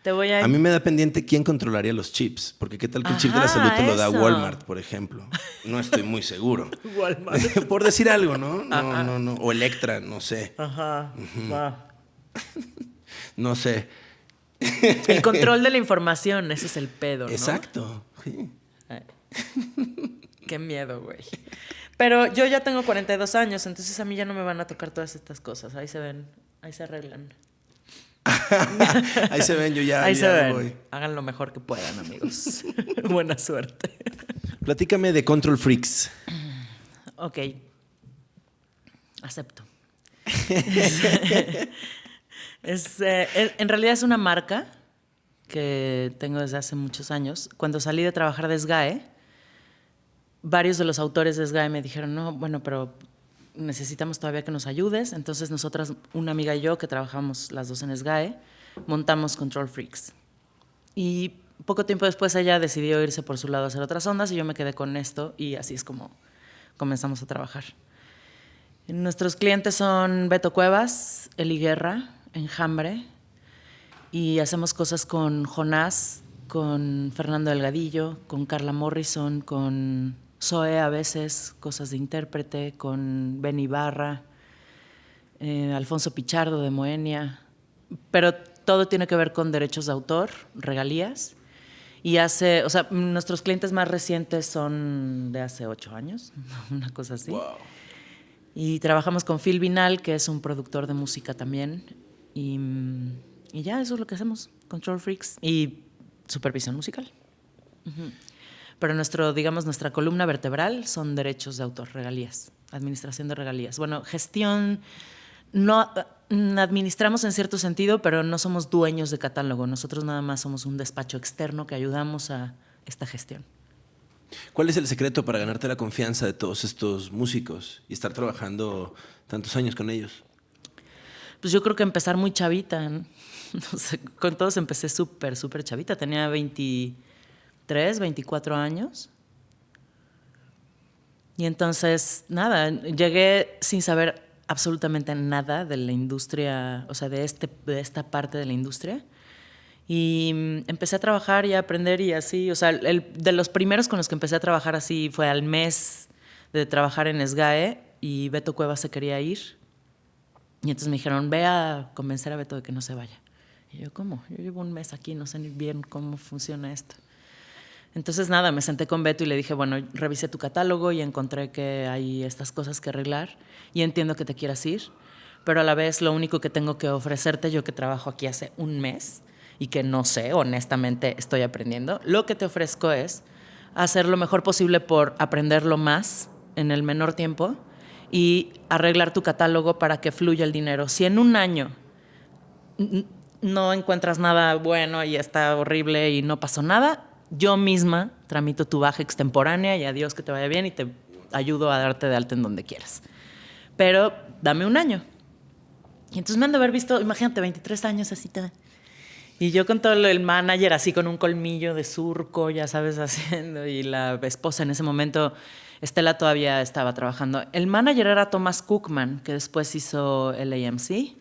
Te voy a... a mí me da pendiente quién controlaría los chips, porque qué tal que el chip de la salud te lo da Walmart, por ejemplo. No estoy muy seguro. *laughs* Walmart. *laughs* por decir algo, ¿no? No, no, no. O Electra, no sé. Ajá. Va. no sé. El control de la información, ese es el pedo, ¿no? Exacto. Qué miedo, güey. Pero yo ya tengo 42 años, entonces a mí ya no me van a tocar todas estas cosas. Ahí se ven, ahí se arreglan. *laughs* ahí se ven, yo ya, ahí se ven. Hagan lo mejor que puedan, amigos. *laughs* Buena suerte. Platícame de Control Freaks. Ok. Acepto. *laughs* Eh, en realidad es una marca que tengo desde hace muchos años. Cuando salí de trabajar de SGAE, varios de los autores de SGAE me dijeron, no, bueno, pero necesitamos todavía que nos ayudes. Entonces nosotras, una amiga y yo, que trabajamos las dos en SGAE, montamos Control Freaks. Y poco tiempo después ella decidió irse por su lado a hacer otras ondas y yo me quedé con esto y así es como comenzamos a trabajar. Nuestros clientes son Beto Cuevas, Eli Guerra, Enjambre, y hacemos cosas con Jonás, con Fernando Delgadillo, con Carla Morrison, con Zoe a veces, cosas de intérprete, con Ben Ibarra, eh, Alfonso Pichardo de Moenia, pero todo tiene que ver con derechos de autor, regalías. Y hace, o sea, nuestros clientes más recientes son de hace ocho años, *laughs* una cosa así. Y trabajamos con Phil Vinal, que es un productor de música también, y, ya, eso es lo que hacemos, Control Freaks y supervisión musical. Pero nuestro, digamos, nuestra columna vertebral son derechos de autor, regalías, administración de regalías. Bueno, gestión, no mm, administramos en cierto sentido, pero no somos dueños de catálogo. Nosotros nada más somos un despacho externo que ayudamos a esta gestión. ¿Cuál es el secreto para ganarte la confianza de todos estos músicos y estar trabajando tantos años con ellos? Pues yo creo que empezar muy chavita. *laughs* con todos empecé súper, súper chavita. Tenía 23, 24 años. Y entonces, nada, llegué sin saber absolutamente nada de la industria, o sea, de, este, de esta parte de la industria. Y mm, empecé a trabajar y a aprender y así, o sea, el, de los primeros con los que empecé a trabajar así fue al mes de trabajar en SGAE y Beto Cuevas se quería ir. Y entonces me dijeron, ve a convencer a Beto de que no se vaya. Y yo, ¿cómo? Yo llevo un mes aquí, no sé ni bien cómo funciona esto. Entonces nada, me senté con Beto y le dije, bueno, revisé tu catálogo y encontré que hay estas cosas que arreglar y entiendo que te quieras ir, pero a la vez lo único que tengo que ofrecerte, yo que trabajo aquí hace un mes y que no sé, honestamente estoy aprendiendo, lo que te ofrezco es hacer lo mejor posible por aprenderlo más en el menor tiempo y arreglar tu catálogo para que fluya el dinero. Si en un año no encuentras nada bueno y está horrible y no pasó nada, yo misma tramito tu baja extemporánea y adiós que te vaya bien y te ayudo a darte de alta en donde quieras. Pero dame un año. Y entonces me han de haber visto, imagínate, 23 años así. Y yo con todo el manager así con un colmillo de surco, ya sabes, *laughs* haciendo. Y la esposa en ese momento, Estela todavía estaba trabajando. El manager era Thomas Cookman, que después hizo el AMC,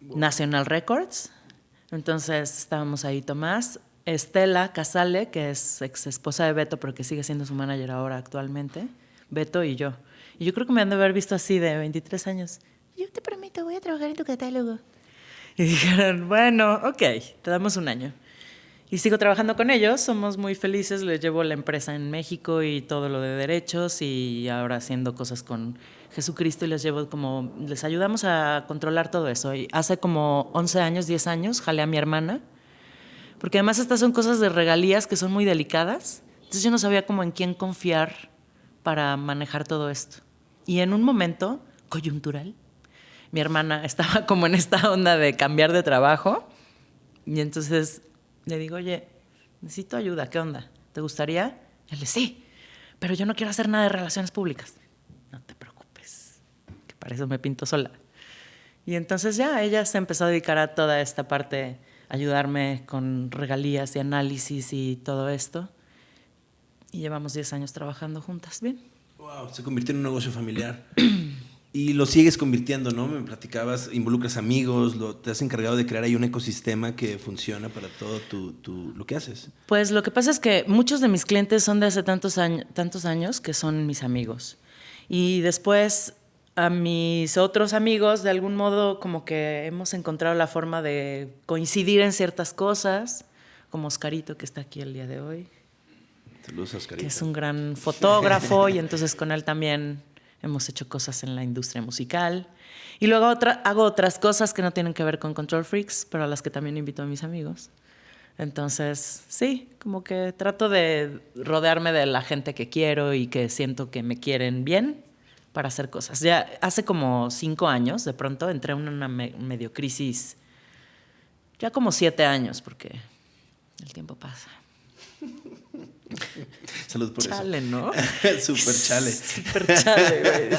National Records. Entonces estábamos ahí, Tomás, Estela Casale, que es ex esposa de Beto, pero que sigue siendo su manager ahora actualmente, Beto y yo. Y yo creo que me han de haber visto así de 23 años. Yo te prometo, voy a trabajar en tu catálogo. Y dijeron, bueno, ok, te damos un año. Y sigo trabajando con ellos, somos muy felices, les llevo la empresa en México y todo lo de derechos y ahora haciendo cosas con Jesucristo y les llevo como, les ayudamos a controlar todo eso. Y hace como 11 años, 10 años, jalé a mi hermana porque además estas son cosas de regalías que son muy delicadas. Entonces yo no sabía cómo en quién confiar para manejar todo esto. Y en un momento coyuntural, mi hermana *laughs* estaba como en esta onda de cambiar de trabajo. Y entonces le digo, oye, necesito ayuda, ¿qué onda? ¿Te gustaría? Y él le sí, pero yo no quiero hacer nada de relaciones públicas. No te preocupes, que para eso me pinto sola. Y entonces ya ella se empezó a dedicar a toda esta parte ayudarme con regalías y análisis y todo esto. Y llevamos 10 años trabajando juntas. Bien. Wow, se convirtió en un negocio familiar. *clears throat* y lo sigues convirtiendo, ¿no? Me platicabas, involucras amigos, lo, te has encargado de crear ahí un ecosistema que funciona para todo tu, tu, lo que haces. Pues lo que pasa es que muchos de mis clientes son de hace tantos, años, tantos años que son mis amigos. Y después a mis otros amigos, de algún modo, como que hemos encontrado la forma de coincidir en ciertas cosas, como Oscarito, que está aquí el día de hoy. Saludos, Oscarito. Que es un gran fotógrafo y entonces con él también hemos hecho cosas en la industria musical. Y luego otra, hago otras cosas que no tienen que ver con Control Freaks, pero a las que también invito a mis amigos. Entonces, sí, como que trato de rodearme de la gente que quiero y que siento que me quieren bien para hacer cosas. Ya hace como cinco años, de pronto, entré en una medio crisis, ya como siete años, porque el tiempo pasa. *laughs* *laughs* Salud por chale, ¿no? *laughs* Super chale. *laughs* Super chale, güey.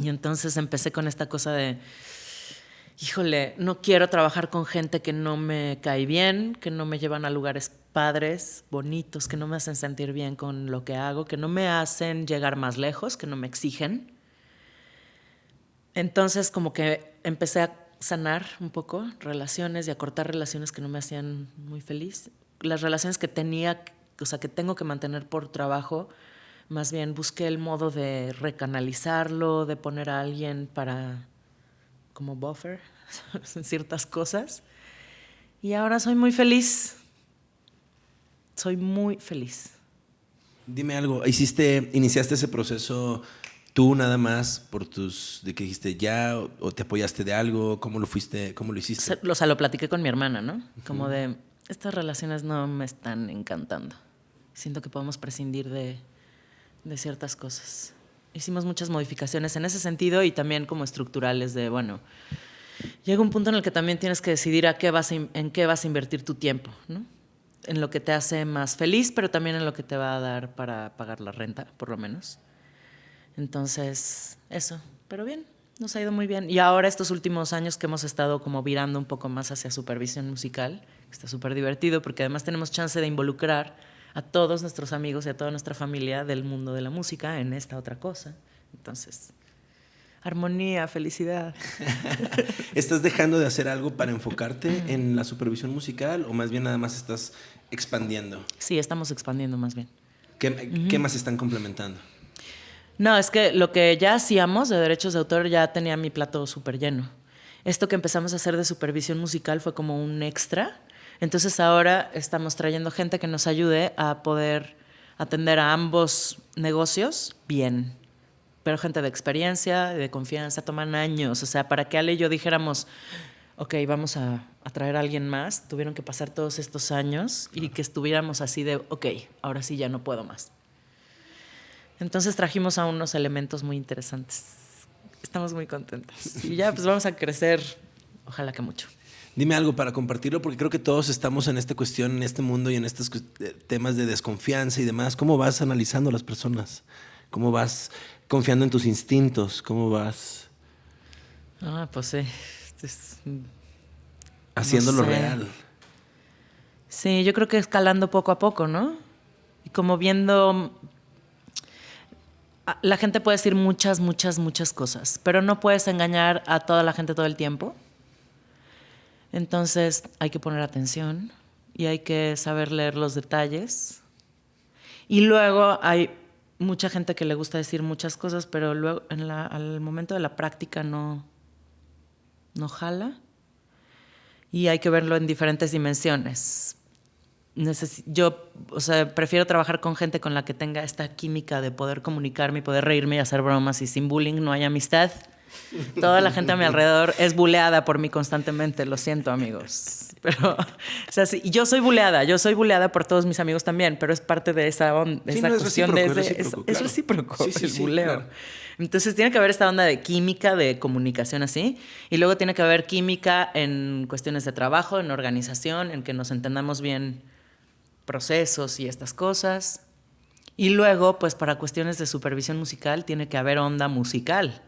Y entonces empecé con esta cosa de, híjole, no quiero trabajar con gente que no me cae bien, que no me llevan a lugares padres, bonitos, que no me hacen sentir bien con lo que hago, que no me hacen llegar más lejos, que no me exigen. Entonces como que empecé a sanar un poco relaciones y a cortar relaciones que no me hacían muy feliz. Las relaciones que tenía, o sea, que tengo que mantener por trabajo, más bien busqué el modo de recanalizarlo, de poner a alguien para como buffer *laughs* en ciertas cosas. Y ahora soy muy feliz soy muy feliz. Dime algo, ¿hiciste, iniciaste ese proceso tú nada más por tus, de que dijiste ya o, te apoyaste de algo? ¿Cómo lo fuiste, cómo lo hiciste? O sea, lo platiqué con mi hermana, ¿no? Como de, estas relaciones no me están encantando. Siento que podemos prescindir de, de ciertas cosas. Hicimos muchas modificaciones en ese sentido y también como estructurales de, bueno, llega un punto en el que también tienes que decidir a qué vas en qué vas a invertir tu tiempo, ¿no? En lo que te hace más feliz, pero también en lo que te va a dar para pagar la renta, por lo menos. Entonces, eso, pero bien, nos ha ido muy bien. Y ahora estos últimos años que hemos estado como virando un poco más hacia supervisión musical, está súper divertido porque además tenemos chance de involucrar a todos nuestros amigos y a toda nuestra familia del mundo de la música en esta otra cosa. Entonces, armonía, felicidad. *laughs* ¿Estás dejando de hacer algo para enfocarte en la supervisión musical o más bien nada más estás expandiendo? Sí, estamos expandiendo más bien. ¿Qué, más están complementando? No, es que lo que ya hacíamos de derechos de autor ya tenía mi plato súper lleno. Esto que empezamos a hacer de supervisión musical fue como un extra. Entonces ahora estamos trayendo gente que nos ayude a poder atender a ambos negocios bien pero gente de experiencia, de confianza, toman años. O sea, para que Ale y yo dijéramos, ok, vamos a, a, traer a alguien más, tuvieron que pasar todos estos años y que estuviéramos así de, ok, ahora sí ya no puedo más. Entonces trajimos a unos elementos muy interesantes. Estamos muy contentos. Y ya, pues vamos a crecer, ojalá que mucho. Dime algo para compartirlo, porque creo que todos estamos en esta cuestión, en este mundo y en estos eh, temas de desconfianza y demás. ¿Cómo vas analizando a las personas? ¿Cómo vas confiando en tus instintos? ¿Cómo vas? Ah, pues sí. Haciéndolo real. Sí, yo creo que escalando poco a poco, ¿no? Y como viendo... La gente puede decir muchas, muchas, muchas cosas, pero no puedes engañar a toda la gente todo el tiempo. Entonces hay que poner atención y hay que saber leer los detalles. Y luego hay mucha gente que le gusta decir muchas cosas, pero luego en la, al momento de la práctica no, no jala. Y hay que verlo en diferentes dimensiones. Yo, o sea, prefiero trabajar con gente con la que tenga esta química de poder comunicarme y poder reírme y hacer bromas y sin bullying no hay amistad. Toda la gente a mi alrededor es buleada por mí constantemente, lo siento amigos. Pero, o sea, sí, yo soy buleada, yo soy buleada por todos mis amigos también, pero es parte de esa, onda, de esa cuestión de ese, es, recíproco, el buleo. Entonces tiene que haber esta onda de química, de comunicación así, y luego tiene que haber química en cuestiones de trabajo, en organización, en que nos entendamos bien procesos y estas cosas. Y luego, pues para cuestiones de supervisión musical, tiene que haber onda musical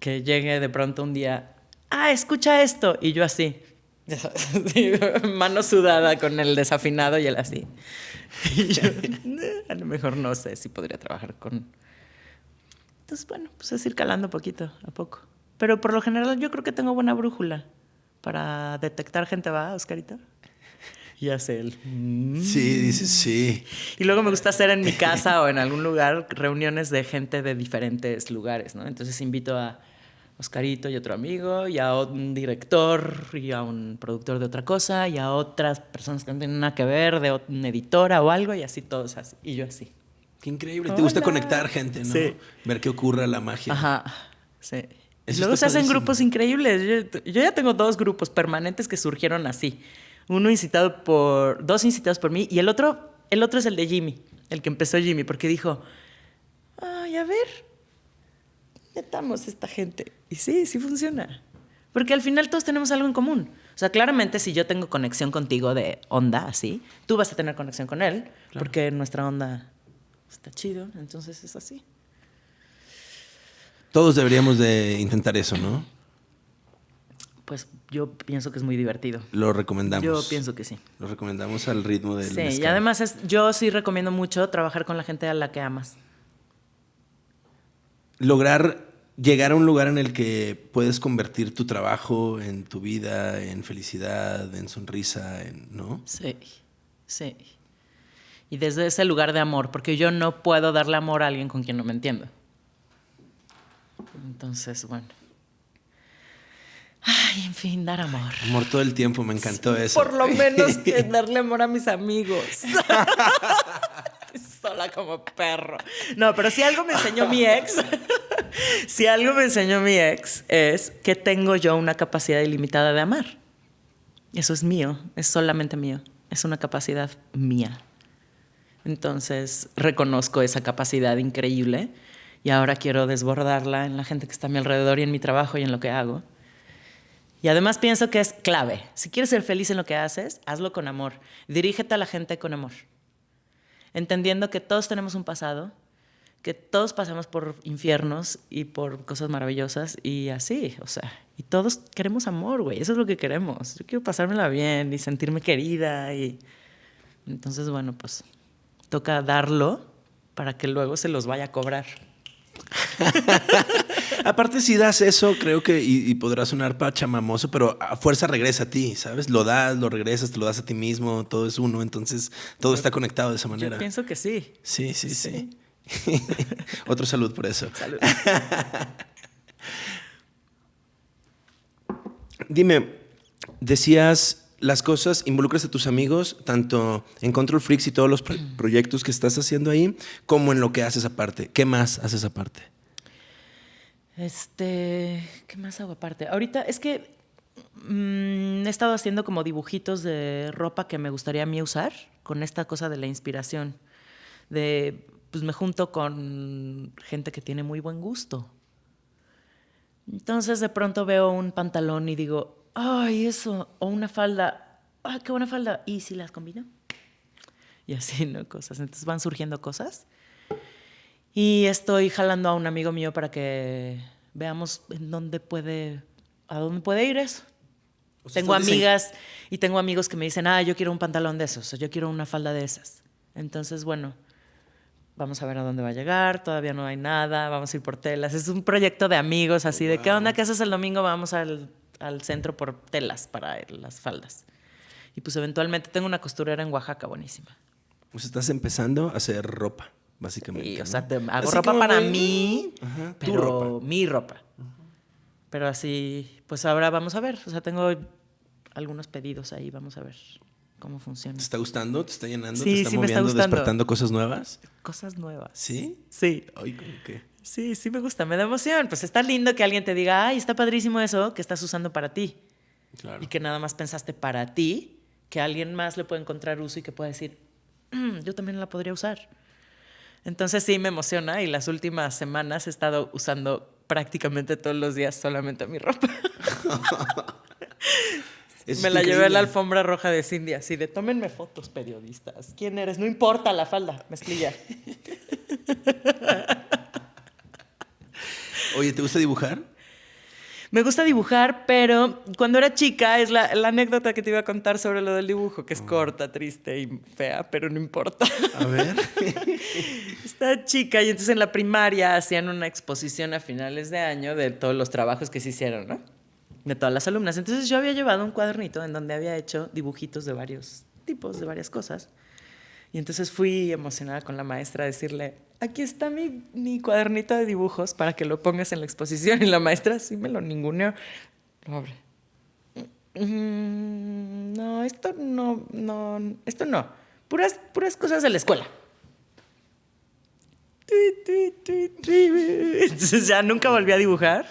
que llegue de pronto un día, ah, escucha esto, y yo así, *laughs* mano sudada con el desafinado y él así. *laughs* A lo mejor no sé si podría trabajar con... Entonces, bueno, pues es ir calando poquito a poco. Pero por lo general yo creo que tengo buena brújula para detectar gente, ¿va, Oscarito? Y hace él. Sí, dice sí. Y luego me gusta hacer en mi casa o en algún lugar reuniones de gente de diferentes lugares, ¿no? Entonces invito a Oscarito y otro amigo, y a un director y a un productor de otra cosa, y a otras personas que no tienen nada que ver, de una editora o algo, y así todos así. Y yo así. Qué increíble. Te gusta conectar gente, ¿no? Sí. Ver qué ocurre la magia. Ajá. Sí. luego se hacen grupos increíbles. Yo, yo, ya tengo dos grupos permanentes que surgieron así. Uno incitado por, dos incitados por mí, y el otro, el otro es el de Jimmy, el que empezó Jimmy, porque dijo, ay, a ver, metamos esta gente. Y sí, sí funciona. Porque al final todos tenemos algo en común. O sea, claramente si yo tengo conexión contigo de onda, así, tú vas a tener conexión con él, porque nuestra onda está chido, entonces es así. Todos deberíamos de intentar eso, ¿no? Pues yo pienso que es muy divertido. Lo recomendamos. Yo pienso que sí. Lo recomendamos al ritmo del Sí, y además es, yo sí recomiendo mucho trabajar con la gente a la que amas. Lograr llegar a un lugar en el que puedes convertir tu trabajo en tu vida, en felicidad, en sonrisa, en, ¿no? Sí, sí. Y desde ese lugar de amor, porque yo no puedo darle amor a alguien con quien no me entiendo. Entonces, bueno. Ay, en fin, dar amor. Amor todo el tiempo, me encantó eso. Por lo menos que *laughs* darle amor a mis amigos. *laughs* sola como perro. No, pero si algo me enseñó mi ex, *laughs* si algo me enseñó mi ex es que tengo yo una capacidad ilimitada de amar. Eso es mío, es solamente mío, es una capacidad mía. Entonces reconozco esa capacidad increíble y ahora quiero desbordarla en la gente que está a mi alrededor y en mi trabajo y en lo que hago. Y además pienso que es clave. Si quieres ser feliz en lo que haces, hazlo con amor. Dirígete a la gente con amor. Entendiendo que todos tenemos un pasado, que todos pasamos por infiernos y por cosas maravillosas y así, o sea, y todos queremos amor, güey, eso es lo que queremos. Yo quiero pasármela bien y sentirme querida y entonces, bueno, pues toca darlo para que luego se los vaya a cobrar. *laughs* Aparte, si das eso, creo que y, podrá sonar pachamamoso, pero a fuerza regresa a ti, ¿sabes? Lo das, lo regresas, te lo das a ti mismo, todo es uno, entonces todo está conectado de esa manera. Yo pienso que sí. Sí, sí, sí. *laughs* Otro salud por eso. Salud. *laughs* Dime, decías las cosas, involucras a tus amigos, tanto en Control Freaks y todos los proyectos que estás haciendo ahí, como en lo que haces aparte. ¿Qué más haces aparte? Este, ¿qué más hago aparte? Ahorita es que mm, he estado haciendo como dibujitos de ropa que me gustaría a mí usar, con esta cosa de la inspiración. De, pues me junto con gente que tiene muy buen gusto. Entonces de pronto veo un pantalón y digo, ay, eso, o una falda, ay, qué buena falda, ¿y si las combino? Y así, ¿no? Cosas. Entonces van surgiendo cosas. Y estoy jalando a un amigo mío para que veamos en dónde puede, a dónde puede ir eso. tengo amigas y tengo amigos que me dicen, ah, yo quiero un pantalón de esos, o yo quiero una falda de esas. Entonces, bueno, vamos a ver a dónde va a llegar, todavía no hay nada, vamos a ir por telas. Es un proyecto de amigos, así de, ¿qué onda? ¿Qué haces el domingo? Vamos al, al centro por telas para las faldas. Y pues eventualmente tengo una costurera en Oaxaca buenísima. Pues estás empezando a hacer ropa básicamente. o sea, hago ropa para mí, pero mi ropa. Pero así, pues ahora vamos a ver. O sea, tengo algunos pedidos ahí, vamos a ver cómo funciona. ¿Te está gustando? ¿Te está llenando? ¿Te está moviendo, despertando cosas nuevas? Cosas nuevas. ¿Sí? Sí. Ay, qué? Sí, sí me gusta, me da emoción. Pues está lindo que alguien te diga, ay, está padrísimo eso que estás usando para ti. Claro. Y que nada más pensaste para ti, que alguien más le puede encontrar uso y que pueda decir, mm, yo también la podría usar. Entonces sí me emociona y las últimas semanas he estado usando prácticamente todos los días solamente mi ropa. *laughs* me la llevé a la alfombra roja de Cindy, así de tómenme fotos, periodistas. ¿Quién eres? No importa la falda, mezclilla. *laughs* Oye, ¿te gusta dibujar? Me gusta dibujar, pero cuando era chica, es la, anécdota que te iba a contar sobre lo del dibujo, que es ah. corta, triste y fea, pero no importa. A ver. *laughs* Estaba chica y entonces en la primaria hacían una exposición a finales de año de todos los trabajos que se hicieron, ¿no? De todas las alumnas. Entonces yo había llevado un cuadernito en donde había hecho dibujitos de varios tipos, de varias cosas. Y entonces fui emocionada con la maestra a decirle, aquí está mi, mi, cuadernito de dibujos para que lo pongas en la exposición. *laughs* Y la maestra sí me lo ninguneó. Lo mm, no, esto no, no, esto no. Puras, puras cosas de la escuela. *laughs* Entonces ya nunca volví a dibujar.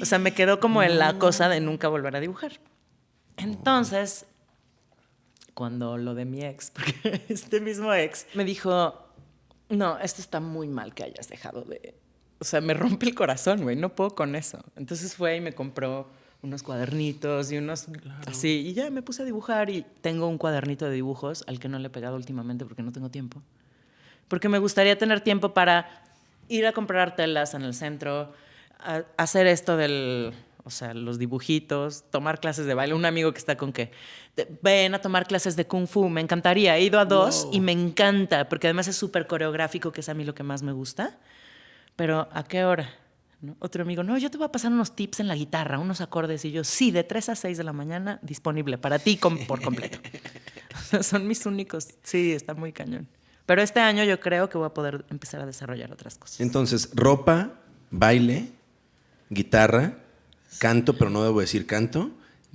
O sea, me quedó como en la cosa de nunca volver a dibujar. Entonces, cuando lo de mi ex, *laughs* porque este mismo ex me dijo, no, esto está muy mal que hayas dejado de... O sea, me rompe el corazón, güey, no puedo con eso. Entonces fue y me compró unos cuadernitos y unos así, y ya me puse a dibujar y tengo un cuadernito de dibujos al que no le he pegado últimamente porque no tengo tiempo. Porque me gustaría tener tiempo para ir a comprar telas en el centro, hacer esto del o sea, los dibujitos, tomar clases de baile. Un amigo que está con que ven a tomar clases de kung fu, me encantaría. He ido a dos y me encanta, porque además es súper coreográfico, que es a mí lo que más me gusta. Pero ¿a qué hora? Otro amigo, no, yo te voy a pasar unos tips en la guitarra, unos acordes. Y yo, sí, de 3 a 6 de la mañana, disponible para ti por completo. *laughs* son mis únicos. Sí, está muy cañón. Pero este año yo creo que voy a poder empezar a desarrollar otras cosas. Entonces, ropa, baile, guitarra canto, pero no debo decir canto.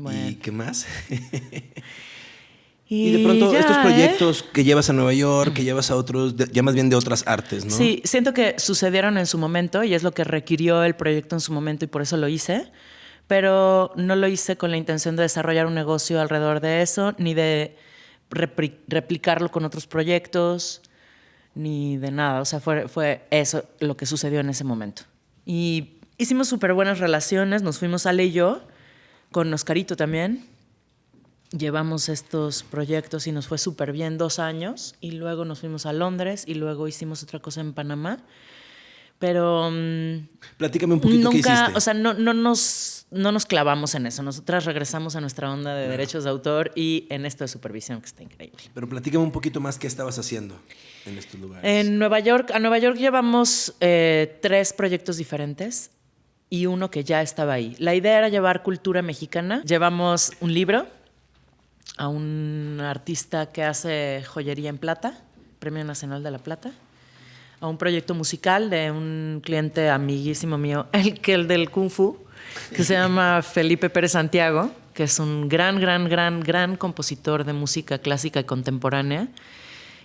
¿Y qué más? *laughs* y, de pronto estos ¿eh? proyectos que llevas a Nueva York, que llevas a otros, ya más bien de otras artes, ¿no? Sí, siento que sucedieron en su momento y es lo que requirió el proyecto en su momento y por eso lo hice, pero no lo hice con la intención de desarrollar un negocio alrededor de eso, ni de replicarlo con otros proyectos, ni de nada. O sea, fue, fue eso lo que sucedió en ese momento. Y hicimos súper buenas relaciones, nos fuimos Ale y yo, con Oscarito también. Llevamos estos proyectos y nos fue súper bien dos años y luego nos fuimos a Londres y luego hicimos otra cosa en Panamá. Pero... Mm, Platícame un poquito nunca, qué hiciste. O sea, no, no, nos, no nos clavamos en eso. Nosotras regresamos a nuestra onda de derechos de autor y en esto de supervisión, que está increíble. Pero platícame un poquito más qué estabas haciendo en estos lugares. En Nueva York, a Nueva York llevamos eh, tres proyectos diferentes y uno que ya estaba ahí. La idea era llevar cultura mexicana. Llevamos un libro a un artista que hace joyería en plata, Premio Nacional de la Plata, a un proyecto musical de un cliente amiguísimo mío, *laughs* el que el del Kung Fu, que se llama Felipe Pérez Santiago, que es un gran, gran, gran, gran compositor de música clásica y contemporánea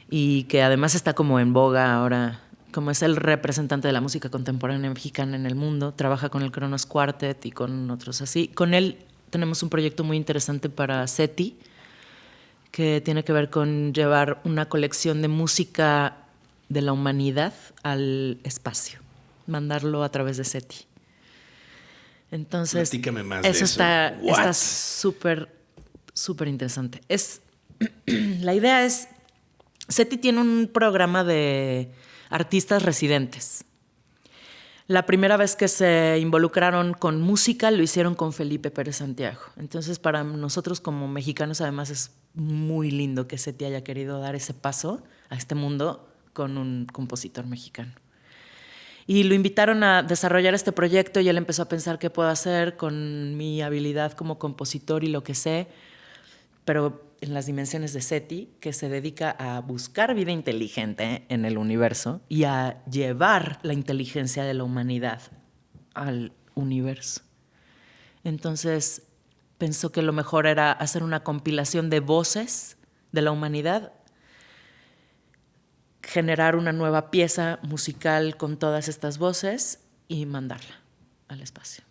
y que además está como en boga ahora, como es el representante de la música contemporánea mexicana en el mundo, trabaja con el Kronos Quartet y con otros así. Con él tenemos un proyecto muy interesante para SETI, que tiene que ver con llevar una colección de música de la humanidad al espacio, mandarlo a través de SETI. Entonces, más de eso eso. está súper, súper interesante. Es, *clears throat* la idea es, SETI tiene un programa de artistas residentes. La primera vez que se involucraron con música lo hicieron con Felipe Pérez Santiago. Entonces, para nosotros como mexicanos, además, es muy lindo que SETI haya querido dar ese paso a este mundo con un compositor mexicano. Y lo invitaron a desarrollar este proyecto y él empezó a pensar qué puedo hacer con mi habilidad como compositor y lo que sé, pero en las dimensiones de SETI, que se dedica a buscar vida inteligente en el universo y a llevar la inteligencia de la humanidad al universo. Entonces pensó que lo mejor era hacer una compilación de voces de la humanidad generar una nueva pieza musical con todas estas voces y mandarla al espacio.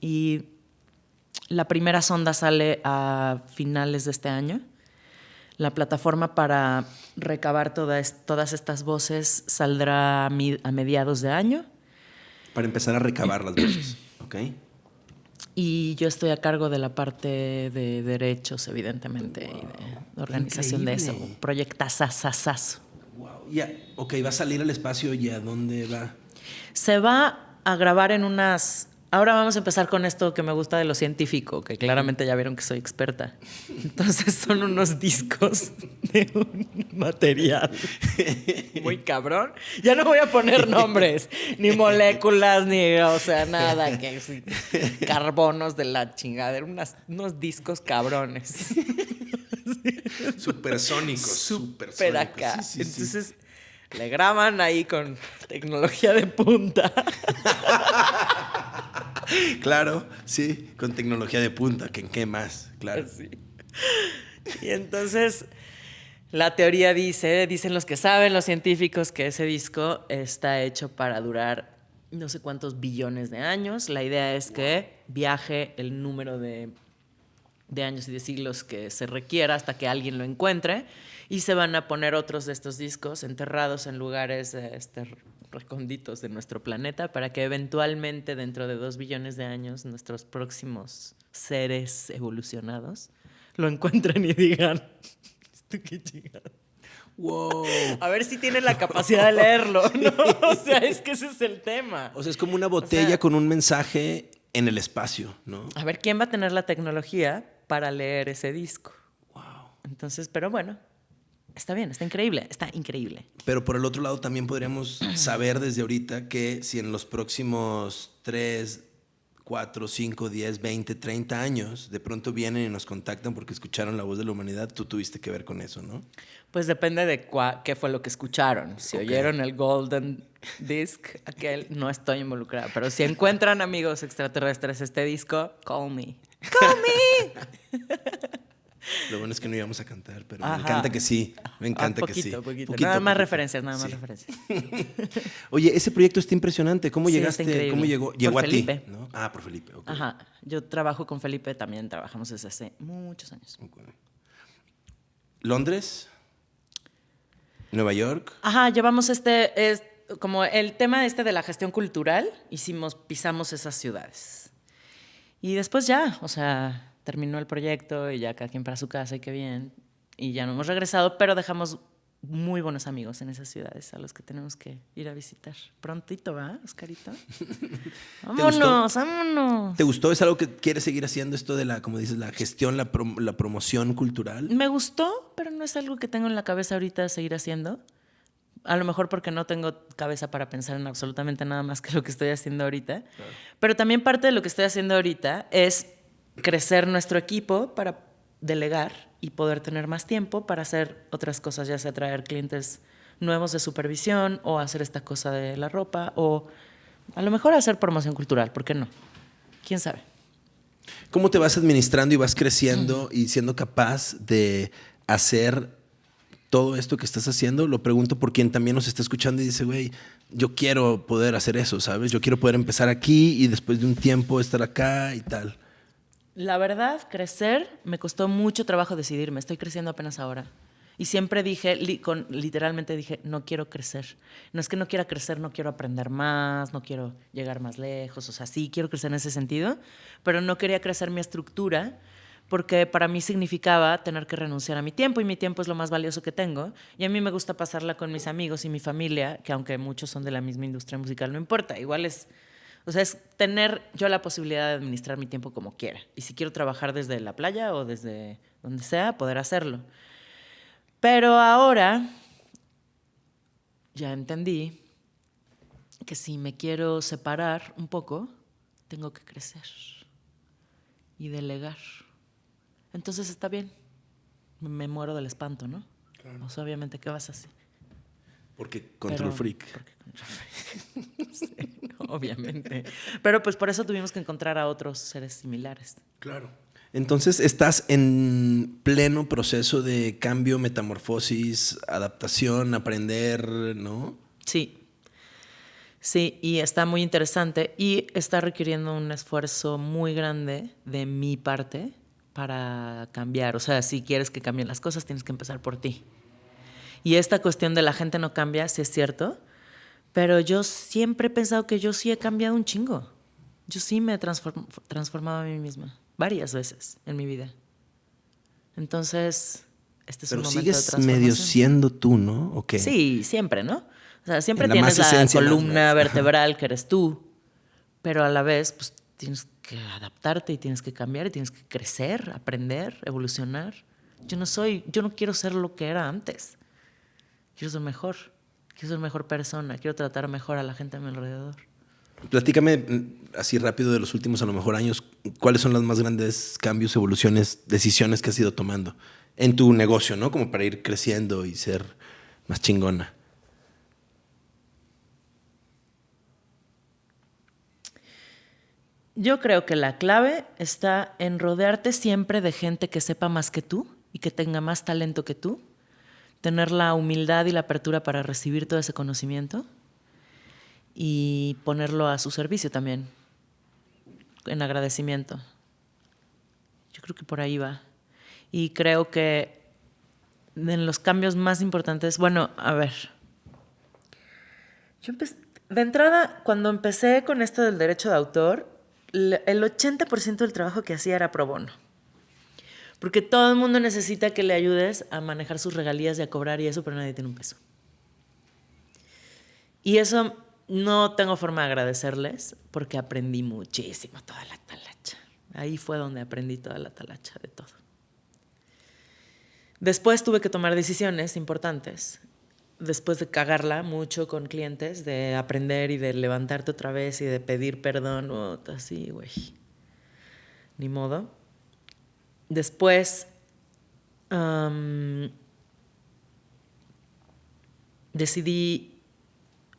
Y la primera sonda sale a finales de este año. La plataforma para recabar todas, todas estas voces saldrá a, mi- a mediados de año. Para empezar a recabar las voces, *clears throat* ¿ok? Y yo estoy a cargo de la parte de derechos, evidentemente, y de organización de eso. Proyectazazazazo. Wow. Ya, ok, va a salir al espacio y a dónde va. Se va a grabar en unas... Ahora vamos a empezar con esto que me gusta de lo científico, que claramente ya vieron que soy experta. Entonces son unos discos de un material muy cabrón. Ya no voy a poner nombres, ni moléculas, ni, o sea, nada, que carbonos de la chingadera, unas, unos discos cabrones. Supersónicos. Súper supersónicos. acá. Sí, sí, sí. Le graban ahí con tecnología de punta. Claro, sí, con tecnología de punta, que en qué más, claro. Sí. Y entonces la teoría dice, dicen los que saben, los científicos, que ese disco está hecho para durar no sé cuántos billones de años. La idea es que viaje el número de, de años y de siglos que se requiera hasta que alguien lo encuentre y se van a poner otros de estos discos enterrados en lugares este, recónditos de nuestro planeta para que eventualmente dentro de dos billones de años nuestros próximos seres evolucionados lo encuentren y digan, *laughs* ¿esto qué? Wow. A ver si tienen la capacidad de leerlo, ¿no? *laughs* *laughs* O sea, es que ese es el tema. O sea, es como una botella sea- con un mensaje en el espacio, ¿no? A ver quién va a tener la tecnología para leer ese disco. Wow. Entonces, pero bueno, está bien, está increíble, está increíble. Pero por el otro lado también podríamos *clears throat* saber desde ahorita que si en los próximos 3, 4, 5, 10, 20, 30 años de pronto vienen y nos contactan porque escucharon la voz de la humanidad, tú tuviste que ver con eso, ¿no? Pues depende de cua- qué fue lo que escucharon. Si oyeron el Golden Disc, aquel, no estoy involucrada. Pero si encuentran amigos extraterrestres este disco, call me. Call me. *laughs* Lo bueno es que no íbamos a cantar, pero Ajá. me encanta que sí. Me encanta Ah, que sí. poquito, poquito. Nada más referencias, nada más Sí. referencias. *laughs* Oye, ese proyecto está impresionante. ¿Cómo Sí, llegaste? ¿Cómo llegó? Por Llegó a Felipe. ti. ¿no? Ah, por Felipe. ok. Ajá. Yo trabajo con Felipe, también trabajamos desde hace muchos años. ¿Londres? ¿Nueva York? Ajá, llevamos este, es como el tema este de la gestión cultural, hicimos, pisamos esas ciudades. Y después ya, o sea, terminó el proyecto y ya cada quien para su casa y qué bien. Y ya no hemos regresado, pero dejamos muy buenos amigos en esas ciudades a los que tenemos que ir a visitar. Prontito, ¿va, Oscarito? *laughs* vámonos, vámonos. ¿Te gustó? ¿Es algo que quieres seguir haciendo esto de la, como dices, la gestión, la, la promoción cultural? Me gustó, pero no es algo que tengo en la cabeza ahorita seguir haciendo. A lo mejor porque no tengo cabeza para pensar en absolutamente nada más que lo que estoy haciendo ahorita. Pero también parte de lo que estoy haciendo ahorita es crecer nuestro equipo para delegar y poder tener más tiempo para hacer otras cosas, ya sea traer clientes nuevos de supervisión o hacer esta cosa de la ropa o a lo mejor hacer promoción cultural, ¿por qué no? ¿Quién sabe? ¿Cómo te vas administrando y vas creciendo y siendo capaz de hacer todo esto que estás haciendo? Lo pregunto por quien también nos está escuchando y dice, güey, yo quiero poder hacer eso, ¿sabes? Yo quiero poder empezar aquí y después de un tiempo estar acá y tal. La verdad, crecer me costó mucho trabajo decidirme. Estoy creciendo apenas ahora. Y siempre dije, literalmente dije, no quiero crecer. No es que no quiera crecer, no quiero aprender más, no quiero llegar más lejos. O sea, sí quiero crecer en ese sentido, pero no quería crecer mi estructura porque para mí significaba tener que renunciar a mi tiempo y mi tiempo es lo más valioso que tengo. Y a mí me gusta pasarla con mis amigos y mi familia, que aunque muchos son de la misma industria musical, no importa. Igual es o sea, es tener yo la posibilidad de administrar mi tiempo como quiera. Y si quiero trabajar desde la playa o desde donde sea, poder hacerlo. Pero ahora ya entendí que si me quiero separar un poco, tengo que crecer y delegar. Entonces está bien. Me muero del espanto, ¿no? Claro. O sea, obviamente, ¿qué vas a hacer? Porque control freak. Porque control freak. *laughs* sí *laughs* obviamente. Pero pues por eso tuvimos que encontrar a otros seres similares. Claro. Entonces estás en pleno proceso de cambio, metamorfosis, adaptación, aprender, ¿no? Sí. Sí, y está muy interesante y está requiriendo un esfuerzo muy grande de mi parte para cambiar. O sea, si quieres que cambien las cosas, tienes que empezar por ti. Y esta cuestión de la gente no cambia, si es cierto, pero yo siempre he pensado que yo sí he cambiado un chingo. Yo sí me he transformado a mí misma varias veces en mi vida. Entonces, este es un momento sigues de medio siendo tú, ¿no? ¿O Sí, siempre, ¿no? O sea, siempre tienes la columna vertebral que eres tú, pero a la vez, pues tienes que adaptarte y tienes que cambiar y tienes que crecer, aprender, evolucionar. Yo no soy, yo no quiero ser lo que era antes. Quiero ser mejor quiero ser mejor persona, quiero tratar mejor a la gente a mi alrededor. Platícame mm, así rápido de los últimos a lo mejor años, ¿cuáles son los más grandes cambios, evoluciones, decisiones que has ido tomando en tu negocio, ¿no? Como para ir creciendo y ser más chingona. Yo creo que la clave está en rodearte siempre de gente que sepa más que tú y que tenga más talento que tú tener la humildad y la apertura para recibir todo ese conocimiento y ponerlo a su servicio también, en agradecimiento. Yo creo que por ahí va. Y creo que en los cambios más importantes, bueno, a ver, yo de entrada, cuando empecé con esto del derecho de autor, el 80% del trabajo que hacía era pro bono. Porque todo el mundo necesita que le ayudes a manejar sus regalías y a cobrar y eso, pero nadie tiene un peso. Y eso no tengo forma de agradecerles porque aprendí muchísimo toda la talacha. Ahí fue donde aprendí toda la talacha de todo. Después tuve que tomar decisiones importantes. Después de cagarla mucho con clientes, de aprender y de levantarte otra vez y de pedir perdón, o así, güey. Ni modo. Después decidí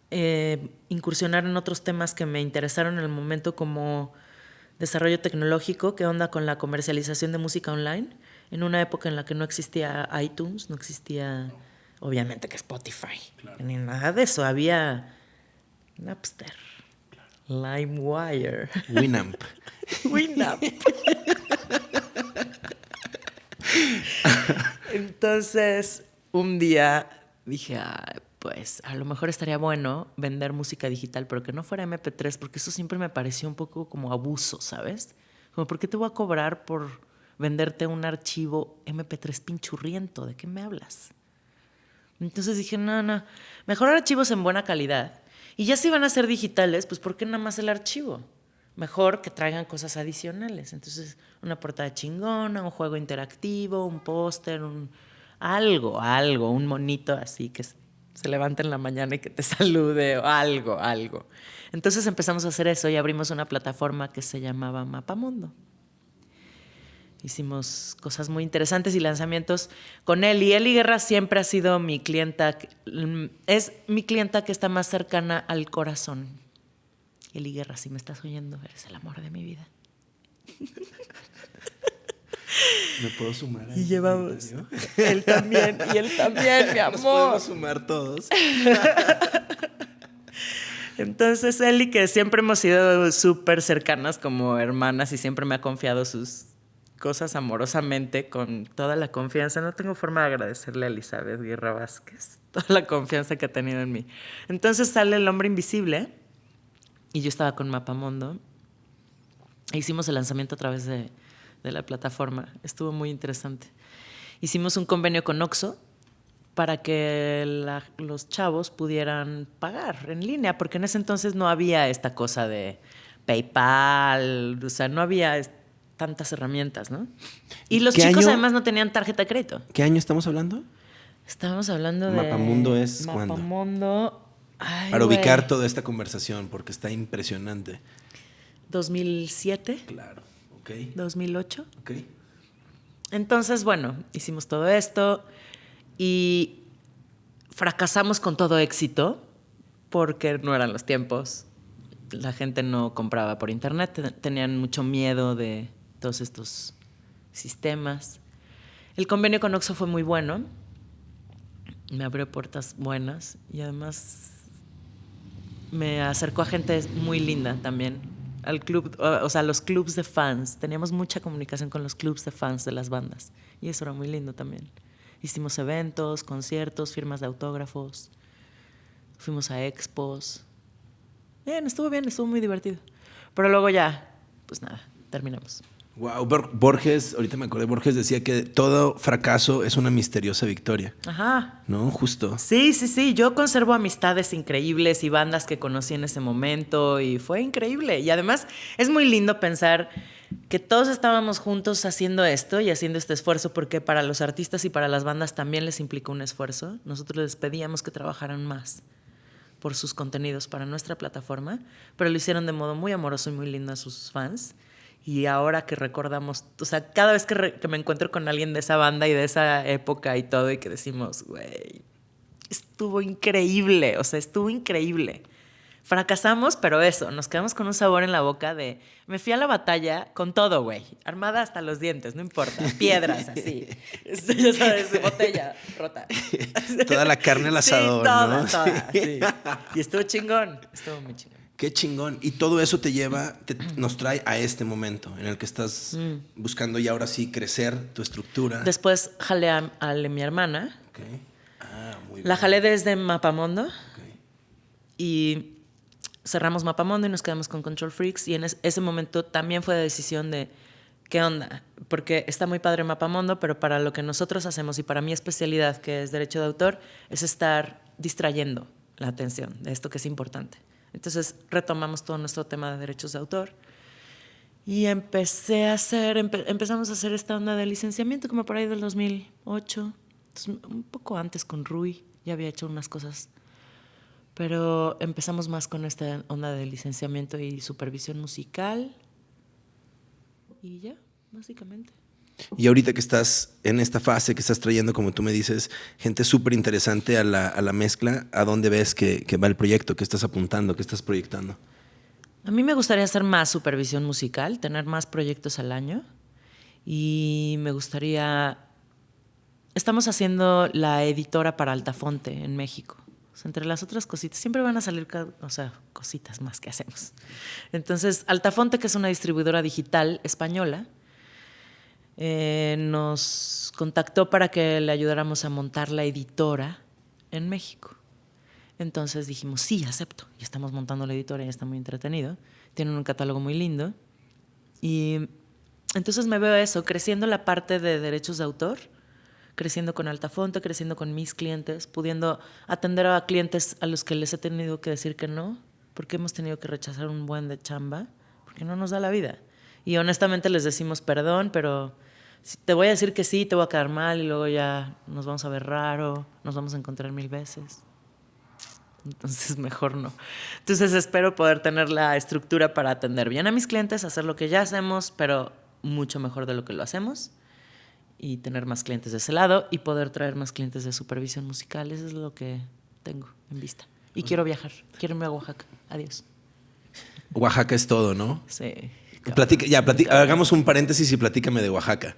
eh, incursionar en otros temas que me interesaron en el momento como desarrollo tecnológico, qué onda con la comercialización de música online, en una época en la que no existía iTunes, no existía, obviamente que Spotify, ni nada de eso, había Napster, LimeWire, Winamp. *laughs* Winamp. *laughs* Entonces, un día dije, pues a lo mejor estaría bueno vender música digital, pero que no fuera MP3, porque eso siempre me pareció un poco como abuso, ¿sabes? Como, ¿por qué te voy a cobrar por venderte un archivo MP3 pinchurriento? ¿De qué me hablas? Entonces dije, no, no, mejor archivos en buena calidad. Y ya si van a ser digitales, pues ¿por qué nada más el archivo? Mejor que traigan cosas adicionales. Entonces, una portada chingona, un juego interactivo, un póster, un algo, algo, un monito así que se levante en la mañana y que te *laughs* salude o algo, algo. Entonces empezamos a hacer eso y abrimos una plataforma que se llamaba Mapamundo. Hicimos cosas muy interesantes y lanzamientos con él. Y Eli Guerra siempre ha sido mi clienta, es mi clienta que está más cercana al corazón. Eli Guerra, si me estás oyendo, eres el amor de mi vida. ¿Me puedo sumar? y llevamos. *laughs* Él también, y él también, mi amor. Nos podemos sumar todos. *laughs* Entonces, Eli, que siempre hemos sido súper cercanas como hermanas y siempre me ha confiado sus cosas amorosamente con toda la confianza. No tengo forma de agradecerle a Elizabeth Guerra Vázquez toda la confianza que ha tenido en mí. Entonces sale El Hombre Invisible y yo estaba con Mapamondo. E hicimos el lanzamiento a través de de la plataforma. Estuvo muy interesante. Hicimos un convenio con Oxo para que los chavos pudieran pagar en línea, porque en ese entonces no había esta cosa de PayPal, o sea, no había tantas herramientas, ¿no? Y los chicos además no tenían tarjeta de crédito. ¿Qué año estamos hablando? Estábamos hablando de... Mapamundo es Mapamundo... Para ubicar toda esta conversación, porque está impresionante. 2007. Claro. 2008. Entonces, bueno, hicimos todo esto y fracasamos con todo éxito porque no eran los tiempos. La gente no compraba por internet, tenían mucho miedo de todos estos sistemas. El convenio con Oxxo fue muy bueno, me abrió puertas buenas y además me acercó a gente muy linda también, al club, o sea, los clubs de fans. Teníamos mucha comunicación con los clubs de fans de las bandas y eso era muy lindo también. Hicimos eventos, conciertos, firmas de autógrafos, fuimos a expos. Bien, estuvo bien, estuvo muy divertido. Pero luego ya, pues nada, terminamos. Wow, Borges, ahorita me acordé, Borges decía que todo fracaso es una misteriosa victoria. Ajá. ¿No? Justo. Sí, sí, sí. Yo conservo amistades increíbles y bandas que conocí en ese momento y fue increíble. Y además es muy lindo pensar que todos estábamos juntos haciendo esto y haciendo este esfuerzo porque para los artistas y para las bandas también les implicó un esfuerzo. Nosotros les pedíamos que trabajaran más por sus contenidos para nuestra plataforma, pero lo hicieron de modo muy amoroso y muy lindo a sus fans. Y ahora que recordamos, o sea, cada vez que, me encuentro con alguien de esa banda y de esa época y todo, y que decimos, güey, estuvo increíble, o sea, estuvo increíble. Fracasamos, pero eso, nos quedamos con un sabor en la boca de, me fui a la batalla con todo, güey, armada hasta los dientes, no importa, piedras así, *laughs* este, ya sabes, botella rota. Toda la carne al *laughs* asador, ¿no? sí. Y estuvo chingón, estuvo muy chingón. Qué chingón. Y todo eso te lleva, nos trae a este momento en el que estás mm. buscando ya ahora sí crecer tu estructura. Después jalé a, mi hermana. Ah, La jalé desde Mapamondo. Y cerramos Mapamondo y nos quedamos con Control Freaks. Y en ese momento también fue la decisión de qué onda. Porque está muy padre Mapamondo, pero para lo que nosotros hacemos y para mi especialidad, que es derecho de autor, es estar distrayendo la atención de esto que es importante. Entonces retomamos todo nuestro tema de derechos de autor. Y empecé a hacer, empezamos a hacer esta onda de licenciamiento como por ahí del 2008, un poco antes con Rui, ya había hecho unas cosas, pero empezamos más con esta onda de licenciamiento y supervisión musical y ya, básicamente. Y ahorita que estás en esta fase, que estás trayendo, como tú me dices, gente súper interesante a la, a la, mezcla, ¿a dónde ves que, que, va el proyecto? ¿Qué estás apuntando? ¿Qué estás proyectando? A mí me gustaría hacer más supervisión musical, tener más proyectos al año. Y me gustaría... Estamos haciendo la editora para Altafonte en México. entre las otras cositas, siempre van a salir, o sea, cositas más que hacemos. Entonces, Altafonte, que es una distribuidora digital española, eh, nos contactó para que le ayudáramos a montar la editora en México. Entonces dijimos, sí, acepto. Y estamos montando la editora y está muy entretenido. Tienen un catálogo muy lindo. Y entonces me veo eso, creciendo la parte de derechos de autor, creciendo con Altafonte, creciendo con mis clientes, pudiendo atender a clientes a los que les he tenido que decir que no, porque hemos tenido que rechazar un buen de chamba, porque no nos da la vida. Y honestamente les decimos perdón, pero te voy a decir que sí, te voy a quedar mal y luego ya nos vamos a ver raro, nos vamos a encontrar mil veces. Entonces, *laughs* mejor no. Entonces, espero poder tener la estructura para atender bien a mis clientes, hacer lo que ya hacemos, pero mucho mejor de lo que lo hacemos. Y tener más clientes de ese lado y poder traer más clientes de supervisión musical. Eso es lo que tengo en vista. Y quiero viajar. Quiero irme a Oaxaca. Adiós. Oaxaca es todo, ¿no? Sí. Platica, ya, platica, hagamos un paréntesis y platícame de Oaxaca.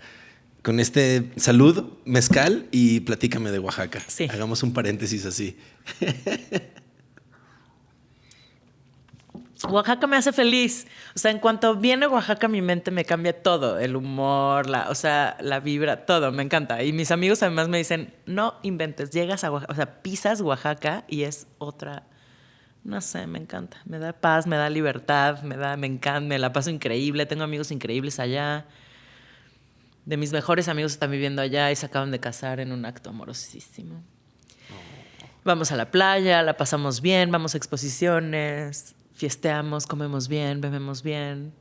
Con este salud, mezcal y platícame de Oaxaca. Sí. Hagamos un paréntesis así. Oaxaca me hace feliz. O sea, en cuanto viene Oaxaca, mi mente me cambia todo. El humor, la, o sea, la vibra, todo. Me encanta. Y mis amigos además me dicen, no inventes, llegas a Oaxaca, o sea, pisas Oaxaca y es otra... No sé, me encanta. Me da paz, me da libertad, me da, me encanta, me la paso increíble. Tengo amigos increíbles allá. De mis mejores amigos están viviendo allá y se acaban de casar en un acto amorosísimo. Vamos a la playa, la pasamos bien, vamos a exposiciones fiesteamos, comemos bien, bebemos bien.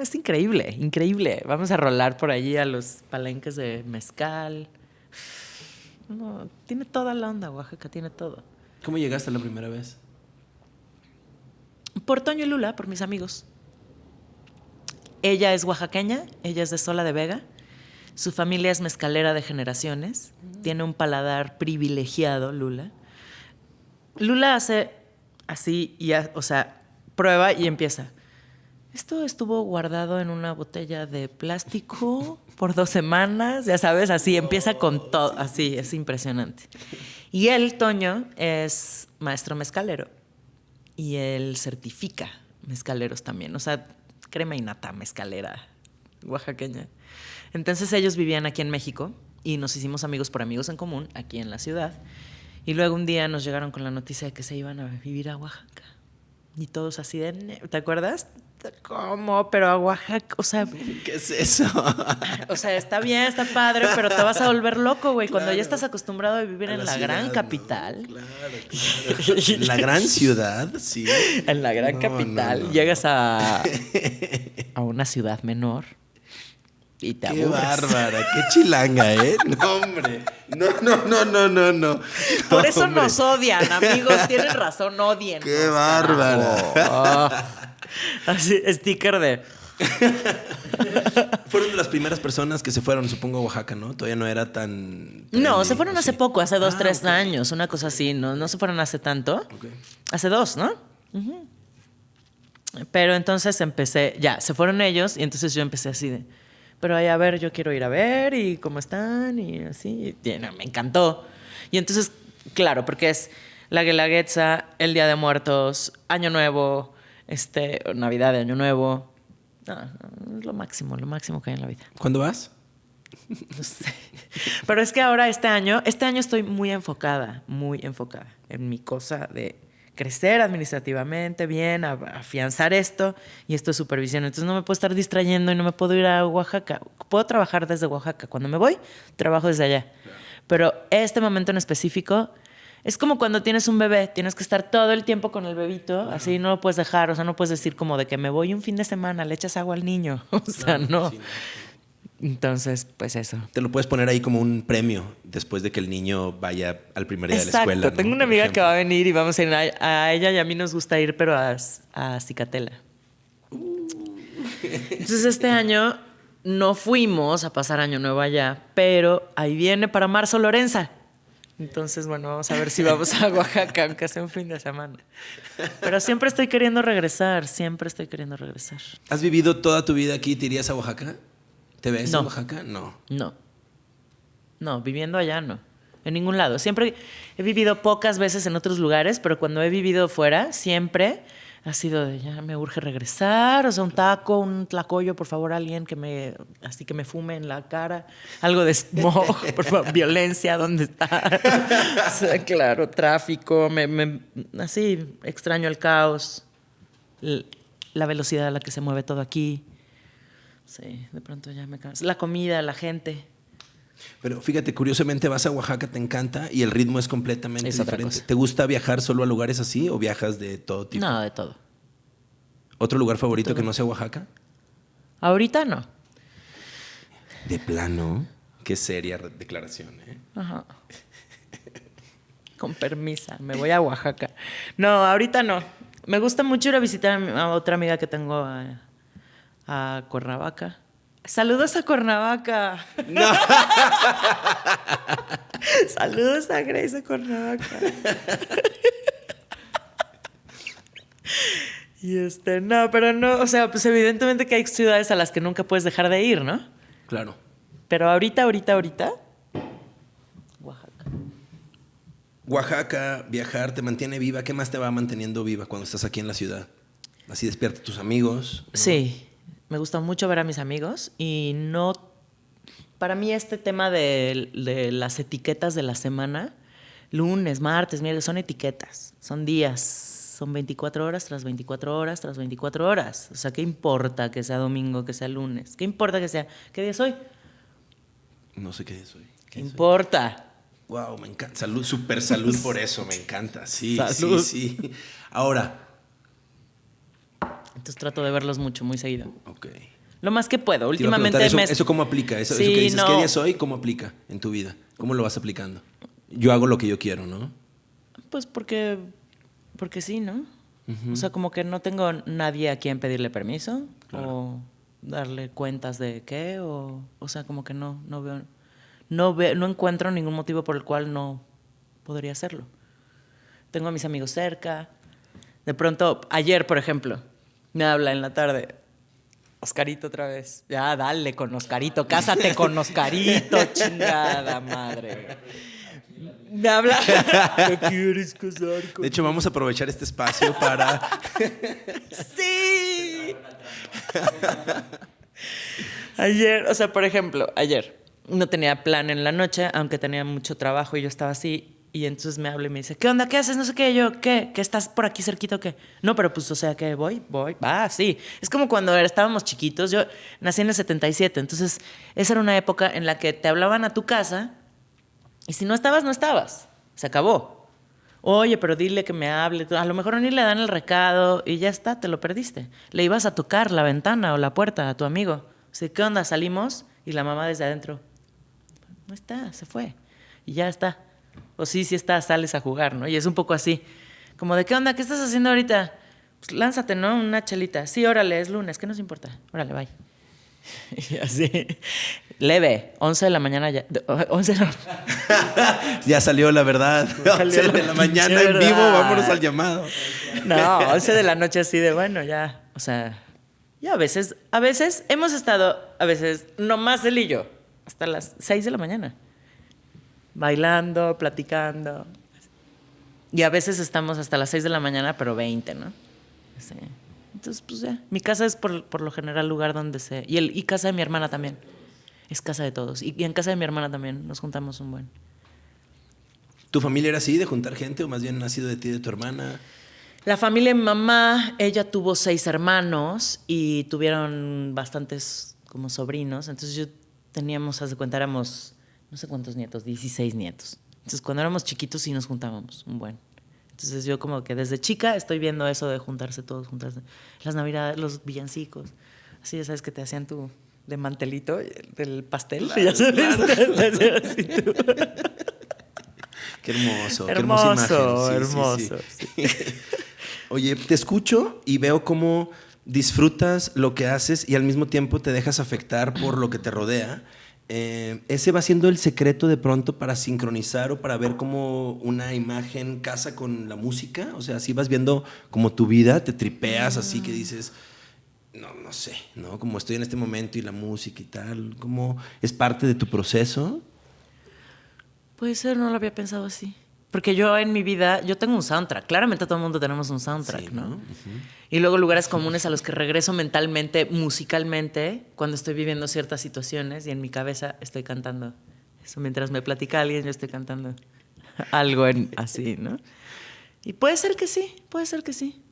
es increíble, increíble. Vamos a rolar por allí a los palenques de mezcal. tiene toda la onda, Oaxaca, tiene todo. ¿Cómo llegaste la primera vez? Por Toño y Lula, por mis amigos. Ella es oaxaqueña, ella es de Sola de Vega. Su familia es mezcalera de generaciones. Tiene un paladar privilegiado, Lula. Lula hace así, y o sea, prueba y empieza. Esto estuvo guardado en una botella de plástico por dos semanas, ya sabes, así empieza con todo, así, es impresionante. Y él, Toño, es maestro mezcalero y él certifica mezcaleros también, o sea, crema y nata mezcalera oaxaqueña. Entonces ellos vivían aquí en México y nos hicimos amigos por amigos en común aquí en la ciudad. Y luego un día nos llegaron con la noticia de que se iban a vivir a Oaxaca. Y todos así de, ¿te acuerdas? ¿Cómo? Pero a Oaxaca, o sea... *laughs* ¿Qué es eso? *laughs* o sea, está bien, está padre, pero te vas a volver loco, güey, cuando ya estás acostumbrado a vivir en la, gran capital. Claro, claro. la gran ciudad, sí. *laughs* En la gran capital llegas a, a una ciudad menor y te Qué bárbara, qué chilanga, ¿eh? *laughs* No, hombre. No, no, no, no, no, no. Por eso nos odian, amigos. Tienen razón, odien. Qué bárbara. Ah. así, sticker de. *laughs* fueron de las primeras personas que se fueron, supongo, a Oaxaca, ¿no? Todavía no era tan. No, se fueron hace poco, hace dos, ah, tres años, una cosa así. No, no se fueron hace tanto. Hace dos, ¿no? Pero entonces empecé, ya, se fueron ellos y entonces yo empecé así de pero ahí a ver, yo quiero ir a ver y cómo están y así. me encantó. Y entonces, claro, porque es la Guelaguetza, el Día de Muertos, Año Nuevo, este, Navidad de Año Nuevo. es lo máximo, lo máximo que hay en la vida. ¿Cuándo vas? *laughs* No sé. Pero es que ahora este año, este año estoy muy enfocada, muy enfocada en mi cosa de crecer administrativamente bien, afianzar esto y esto es supervisión. Entonces no me puedo estar distrayendo y no me puedo ir a Oaxaca. Puedo trabajar desde Oaxaca. Cuando me voy, trabajo desde allá. Pero este momento en específico es como cuando tienes un bebé, tienes que estar todo el tiempo con el bebito, así no lo puedes dejar, o sea, no puedes decir como de que me voy un fin de semana, le echas agua al niño, *laughs* o sea, no. Entonces, pues eso. Te lo puedes poner ahí como un premio después de que el niño vaya al primer día de la escuela. Tengo una amiga que va a venir y vamos a ir a, ella y a mí nos gusta ir, pero a, a Cicatela. Entonces, este año no fuimos a pasar Año Nuevo allá, pero ahí viene para marzo Lorenza. Entonces, bueno, vamos a ver si vamos a Oaxaca, aunque sea un fin de semana. Pero siempre estoy queriendo regresar, siempre estoy queriendo regresar. ¿Has vivido toda tu vida aquí te irías a Oaxaca? ¿Te ves en Oaxaca? No. No. No, viviendo allá no. En ningún lado. Siempre he vivido pocas veces en otros lugares, pero cuando he vivido fuera, siempre ha sido de ya me urge regresar, o sea, un taco, un tlacoyo, por favor, alguien que me, así que me fume en la cara, algo de smog, *laughs* por favor, violencia, ¿dónde está? *laughs* claro, tráfico, me, así, extraño el caos, la velocidad a la que se mueve todo aquí. Sí, de pronto ya me canso. La comida, la gente. Pero fíjate, curiosamente vas a Oaxaca, te encanta y el ritmo es completamente Es diferente. ¿Te gusta viajar solo a lugares así o viajas de todo tipo? No, de todo. ¿Otro lugar favorito que no sea Oaxaca? Ahorita no. De plano. Qué seria declaración, ¿eh? Ajá. Con permisa, me voy a Oaxaca. No, ahorita no. Me gusta mucho ir a visitar a, otra amiga que tengo a, a Cuernavaca. Saludos a Cuernavaca. *laughs* Saludos a Grace a Cuernavaca. *laughs* y este, no, pero no, o sea, pues evidentemente que hay ciudades a las que nunca puedes dejar de ir, ¿no? Claro. Pero ahorita, ahorita, ahorita. Oaxaca. Oaxaca, viajar, te mantiene viva. ¿Qué más te va manteniendo viva cuando estás aquí en la ciudad? Así despierta a tus amigos. ¿no? Sí, me gusta mucho ver a mis amigos y no... Para mí este tema de, de las etiquetas de la semana, lunes, martes, miércoles, son etiquetas, son días, son 24 horas tras 24 horas tras 24 horas. O sea, ¿qué importa que sea domingo, que sea lunes? ¿Qué importa que sea? ¿Qué día es hoy? No sé qué es hoy. ¿Qué importa? Wow, me encanta. Salud, super salud por eso, me encanta. Sí, Salud. sí, sí. Ahora, Entonces trato de verlos mucho, muy seguido. ok. Lo más que puedo. Últimamente me... ¿eso, ¿Eso cómo aplica? Eso, eso Sí, que dices, ¿qué no. día soy? ¿Cómo aplica en tu vida? ¿Cómo lo vas aplicando? Yo hago lo que yo quiero, ¿no? Pues porque, porque sí, ¿no? O sea, como que no tengo nadie a quien pedirle permiso o darle cuentas de qué, o, o sea, como que no, no veo, no veo, no encuentro ningún motivo por el cual no podría hacerlo. Tengo a mis amigos cerca. De pronto, ayer, por ejemplo, me habla en la tarde. Oscarito otra vez. Ya, dale con Oscarito. Cásate con Oscarito, *laughs* chingada madre. Me habla. *laughs* ¿Te quieres casar con De hecho, vamos a aprovechar este espacio para... *laughs* Sí. ayer, o sea, por ejemplo, ayer no tenía plan en la noche, aunque tenía mucho trabajo y yo estaba así. Y entonces me habla y me dice, ¿qué onda? ¿Qué haces? No sé qué. Yo, ¿qué? ¿Que estás por aquí cerquito o qué? No, pero pues, o sea, que voy, voy. Ah, sí. Es como cuando estábamos chiquitos. Yo nací en el 77. Entonces, esa era una época en la que te hablaban a tu casa y si no estabas, no estabas. Se acabó. Oye, pero dile que me hable. A lo mejor ni le dan el recado y ya está, te lo perdiste. Le ibas a tocar la ventana o la puerta a tu amigo. O sea, ¿qué onda? Salimos y la mamá desde adentro. No está, se fue. Y ya está. O sí, sí está, sales a jugar, ¿no? Y es un poco así. Como de, ¿qué onda? ¿Qué estás haciendo ahorita? Pues lánzate, ¿no? Una chelita. Sí, órale, es lunes, ¿qué nos importa? Órale, bye. *laughs* Y así. Leve, 11 de la mañana ya. de- *laughs* 11 de la, *laughs* ya salió la verdad. Salió 11 de la mañana en vivo, vámonos al llamado. No, 11 de la noche así de bueno, ya. O sea, ya a veces, a veces hemos estado, a veces, nomás él y yo, hasta las 6 de la mañana. Bailando, platicando. Y a veces estamos hasta las 6 de la mañana, pero 20, ¿no? Sí. Entonces, pues ya. Mi casa es por, por lo general lugar donde se. Y, el, y casa de mi hermana también. Es casa de todos. Y, y en casa de mi hermana también nos juntamos un buen. ¿Tu familia era así, de juntar gente, o más bien nacido de ti y de tu hermana? La familia de mi mamá, ella tuvo seis hermanos y tuvieron bastantes como sobrinos. Entonces yo teníamos, haz de cuenta, éramos no sé cuántos nietos, 16 nietos. Entonces cuando éramos chiquitos sí nos juntábamos un buen. Entonces yo como que desde chica estoy viendo eso de juntarse todos, juntarse. Las navidades, los villancicos. Así ya sabes que te hacían tu de mantelito del pastel. *laughs* ya sabes. Así tú. *laughs* Qué hermoso, qué hermosa Hermoso, imagen. Sí, sí, hermoso. sí. *laughs* Oye, te escucho y veo cómo disfrutas lo que haces y al mismo tiempo te dejas afectar por lo que te rodea. Eh, ¿Ese va siendo el secreto de pronto para sincronizar o para ver cómo una imagen casa con la música? O sea, si vas viendo como tu vida, te tripeas así que dices, no, no sé, ¿no? Como estoy en este momento y la música y tal, ¿cómo es parte de tu proceso? Puede ser, no lo había pensado así. Porque yo en mi vida, yo tengo un soundtrack. Claramente todo el mundo tenemos un soundtrack, Sí, ¿no? ¿no? Y luego lugares comunes a los que regreso mentalmente, musicalmente, cuando estoy viviendo ciertas situaciones y en mi cabeza estoy cantando. Eso mientras me platica alguien, yo estoy cantando *laughs* algo en, así, ¿no? Y puede ser que sí, puede ser que sí.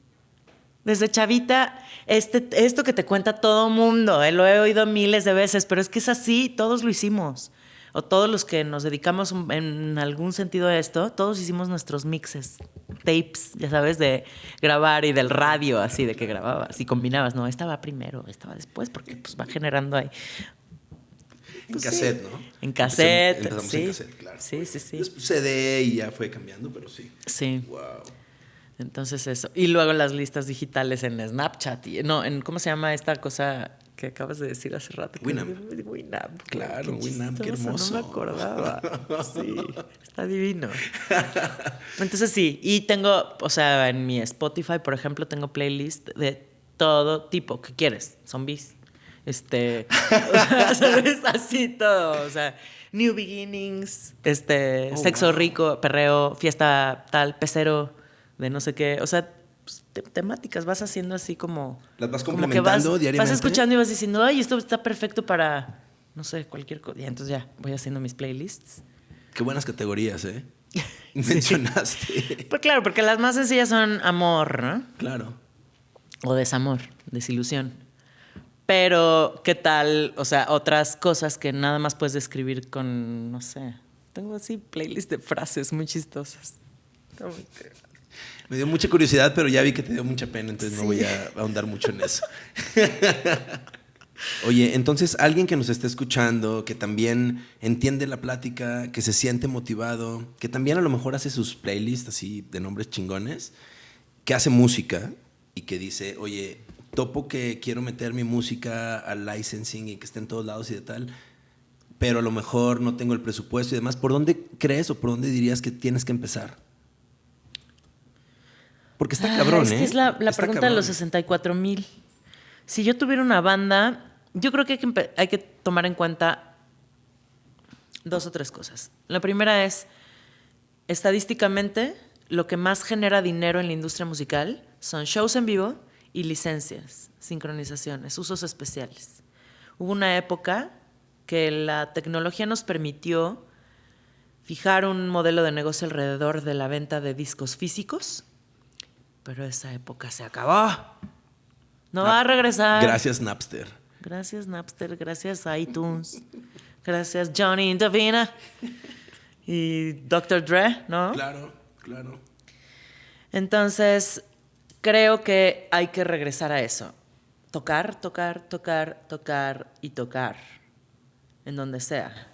Desde chavita, este, esto que te cuenta todo mundo, eh, lo he oído miles de veces, pero es que es así, todos lo hicimos. O todos los que nos dedicamos en algún sentido a esto, todos hicimos nuestros mixes, tapes, ya sabes, de grabar y del radio, así de que grababas y combinabas. No, estaba primero, estaba después, porque pues va generando ahí. En pues cassette, ¿no? En cassette. Empezamos sí. en cassette, claro. Sí, sí, sí. Después CD y ya fue cambiando, pero sí. Sí. Wow. Entonces eso. Y luego las listas digitales en Snapchat. Y, no, en ¿cómo se llama esta cosa que acabas de decir hace rato? Winamp. Winamp. Claro, Winamp, qué hermoso. No me acordaba. *laughs* Sí, está divino. Entonces sí, y tengo, o sea, en mi Spotify, por ejemplo, tengo playlist de todo tipo. ¿Qué quieres? Zombies. Este, o sea, *laughs* ¿sabes? Así todo. O sea, New Beginnings, este, Oh, sexo wow. rico, perreo, fiesta tal, pecero, de no sé qué. O sea, te- temáticas, vas haciendo así como. ¿Las vas como que complementando vas, diariamente? Vas escuchando y vas diciendo, ay, esto está perfecto para, no sé, cualquier cosa. Y entonces ya voy haciendo mis playlists. Qué buenas categorías, ¿eh? *laughs* Mencionaste. Pues claro, porque las más sencillas son amor, ¿no? claro. O desamor, desilusión. Pero, ¿qué tal? O sea, otras cosas que nada más puedes describir con, no sé. Tengo así playlist de frases muy chistosas. Me dio mucha curiosidad, pero ya vi que te dio mucha pena, entonces no voy a ahondar mucho en eso. *laughs* Oye, entonces alguien que nos esté escuchando, que también entiende la plática, que se siente motivado, que también a lo mejor hace sus playlists así de nombres chingones, que hace música y que dice, oye, topo que quiero meter mi música al licensing y que esté en todos lados y de tal, pero a lo mejor no tengo el presupuesto y demás, ¿por dónde crees o por dónde dirías que tienes que empezar? Porque está Ah, cabrón, es ¿eh? que es la, la pregunta de los cabrón. 64 mil. Si yo tuviera una banda, yo creo que hay que, hay que tomar en cuenta dos o tres cosas. La primera es, estadísticamente, lo que más genera dinero en la industria musical son shows en vivo y licencias, sincronizaciones, usos especiales. Hubo una época que la tecnología nos permitió fijar un modelo de negocio alrededor de la venta de discos físicos, pero esa época se acabó. No va a regresar. Gracias, Napster. Gracias Napster, gracias iTunes, gracias Johnny Indovina y Dr. Dre, ¿no? Claro, claro. Entonces, creo que hay que regresar a eso. Tocar, tocar, tocar, tocar y tocar. En donde sea.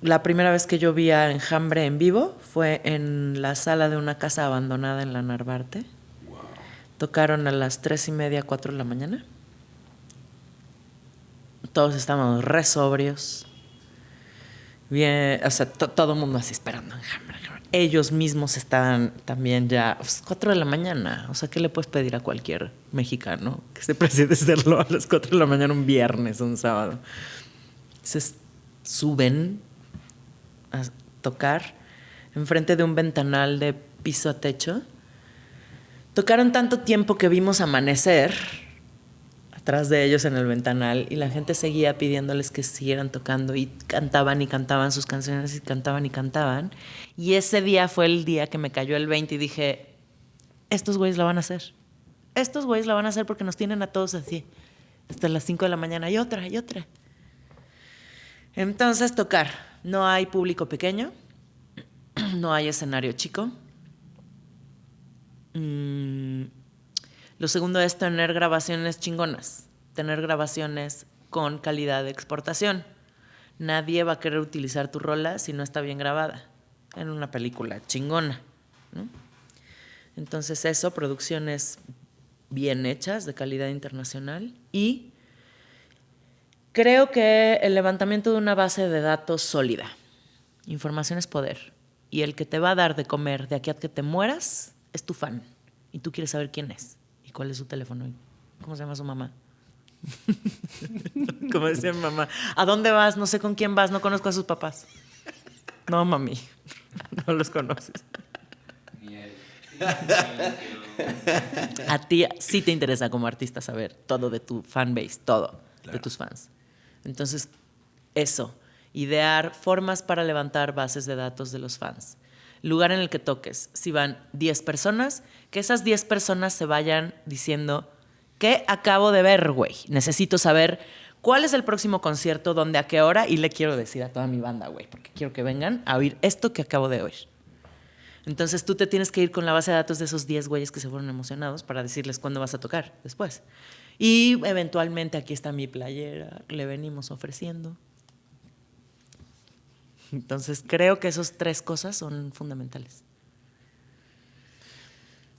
La primera vez que yo vi a Enjambre en vivo fue en la sala de una casa abandonada en la Narvarte. Tocaron a las tres y media, cuatro de la mañana. Todos estábamos re sobrios. Bien, o sea, to- todo el mundo así esperando enjambre, enjambre. Ellos mismos estaban también ya, pues, 4 de la mañana. O sea, ¿qué le puedes pedir a cualquier mexicano que se preside *laughs* hacerlo a las 4 de la mañana un viernes, un sábado? Se suben a tocar enfrente de un ventanal de piso a techo. Tocaron tanto tiempo que vimos amanecer atrás de ellos en el ventanal y la gente seguía pidiéndoles que siguieran tocando y cantaban y cantaban sus canciones y cantaban y cantaban. Y ese día fue el día que me cayó el 20 y dije, estos güeyes la van a hacer. Estos güeyes la van a hacer porque nos tienen a todos así. Hasta las 5 de la mañana y otra y otra. Entonces tocar. No hay público pequeño. *clears throat* No hay escenario chico. Mm, lo segundo es tener grabaciones chingonas, tener grabaciones con calidad de exportación. Nadie va a querer utilizar tu rola si no está bien grabada en una película chingona. ¿no? Entonces eso, producciones bien hechas, de calidad internacional. Y creo que el levantamiento de una base de datos sólida. Información es poder. Y el que te va a dar de comer de aquí a que te mueras es tu fan. Y tú quieres saber quién es y cuál es su teléfono y cómo se llama su mamá. *laughs* Como decía mi mamá, ¿a dónde vas? No sé con quién vas, no conozco a sus papás. No, mami, *laughs* no los conoces. A ti sí te interesa como artista saber todo de tu fanbase, todo de tus fans. Entonces, eso, idear formas para levantar bases de datos de los fans. lugar en el que toques, si van 10 personas, que esas 10 personas se vayan diciendo, ¿qué acabo de ver, güey? Necesito saber cuál es el próximo concierto, dónde, a qué hora, y le quiero decir a toda mi banda, güey, porque quiero que vengan a oír esto que acabo de oír. Entonces tú te tienes que ir con la base de datos de esos 10 güeyes que se fueron emocionados para decirles cuándo vas a tocar después. Y eventualmente aquí está mi playera, le venimos ofreciendo. Entonces creo que esas tres cosas son fundamentales.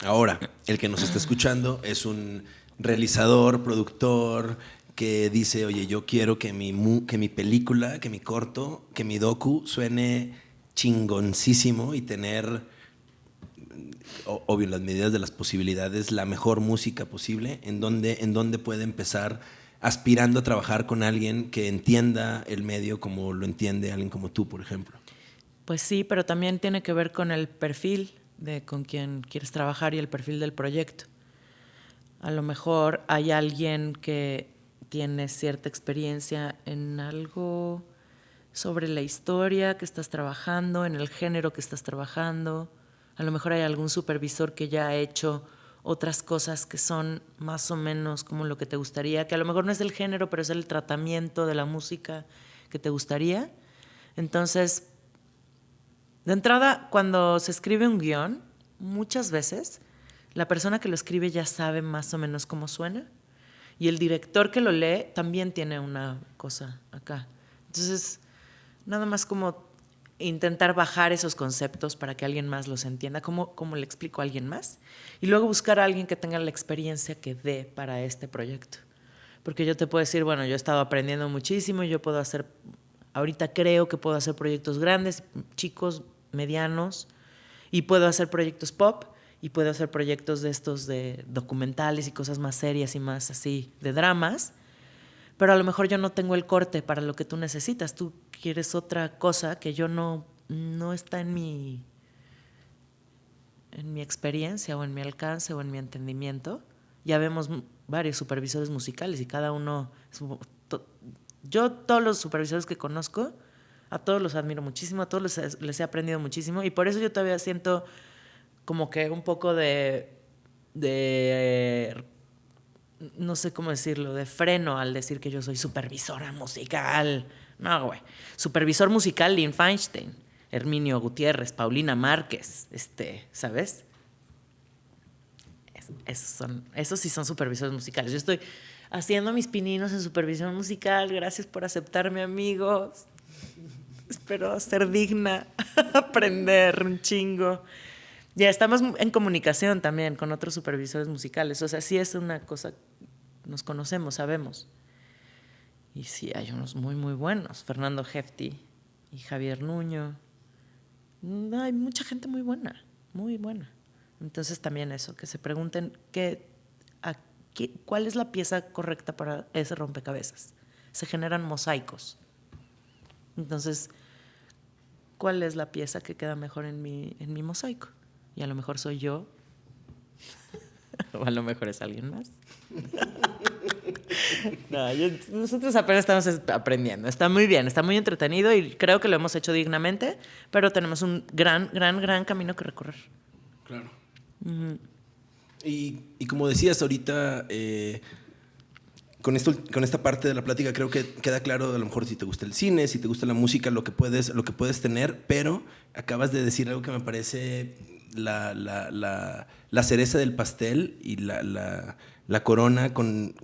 Ahora, el que nos está escuchando es un realizador, productor, que dice, oye, yo quiero que mi, que mi película, que mi corto, que mi docu suene chingoncísimo y tener, obvio, las medidas de las posibilidades, la mejor música posible, en donde, en donde puede empezar aspirando a trabajar con alguien que entienda el medio como lo entiende alguien como tú, por ejemplo. Pues sí, pero también tiene que ver con el perfil de con quien quieres trabajar y el perfil del proyecto. A lo mejor hay alguien que tiene cierta experiencia en algo sobre la historia que estás trabajando, en el género que estás trabajando. A lo mejor hay algún supervisor que ya ha hecho otras cosas que son más o menos como lo que te gustaría, que a lo mejor no es el género, pero es el tratamiento de la música que te gustaría. Entonces, de entrada, cuando se escribe un guion, muchas veces la persona que lo escribe ya sabe más o menos cómo suena y el director que lo lee también tiene una cosa acá. Entonces, nada más como intentar bajar esos conceptos para que alguien más los entienda, cómo, cómo le explico a alguien más, y luego buscar a alguien que tenga la experiencia que dé para este proyecto. Porque yo te puedo decir, bueno, yo he estado aprendiendo muchísimo, yo puedo hacer, ahorita creo que puedo hacer proyectos grandes, chicos, medianos, y puedo hacer proyectos pop, y puedo hacer proyectos de estos de documentales y cosas más serias y más así, de dramas, pero a lo mejor yo no tengo el corte para lo que tú necesitas. Tú quieres otra cosa que yo no, no está en mi, en mi experiencia o en mi alcance o en mi entendimiento. Ya vemos varios supervisores musicales y cada uno... Yo todos los supervisores que conozco, a todos los admiro muchísimo, a todos les, les he aprendido muchísimo y por eso yo todavía siento como que un poco de, de no sé cómo decirlo, de freno al decir que yo soy supervisora musical. No, güey. Supervisor musical, Lynn Feinstein, Herminio Gutiérrez, Paulina Márquez, este, ¿sabes? esos, son, esos sí son supervisores musicales. Yo estoy haciendo mis pininos en supervisión musical. Gracias por aceptarme, amigos. Espero ser digna, *laughs* aprender un chingo. Ya estamos en comunicación también con otros supervisores musicales. O sea, sí es una cosa, nos conocemos, sabemos. Y sí, hay unos muy, muy buenos. Fernando Hefti y Javier Nuño. Hay mucha gente muy buena, muy buena. Entonces también eso, que se pregunten qué, cuál es la pieza correcta para ese rompecabezas. Se generan mosaicos. Entonces, ¿cuál es la pieza que queda mejor en mi, en mi mosaico? y a lo mejor soy yo, *laughs* o a lo mejor es alguien más. *laughs* nosotros apenas estamos aprendiendo. Está muy bien, está muy entretenido y creo que lo hemos hecho dignamente, pero tenemos un gran, gran, gran camino que recorrer. Claro. y, y, como decías ahorita, eh, con, esto, con esta parte de la plática creo que queda claro a lo mejor si te gusta el cine, si te gusta la música, lo que puedes, lo que puedes tener, pero acabas de decir algo que me parece la, la, la, cereza del pastel y la, corona con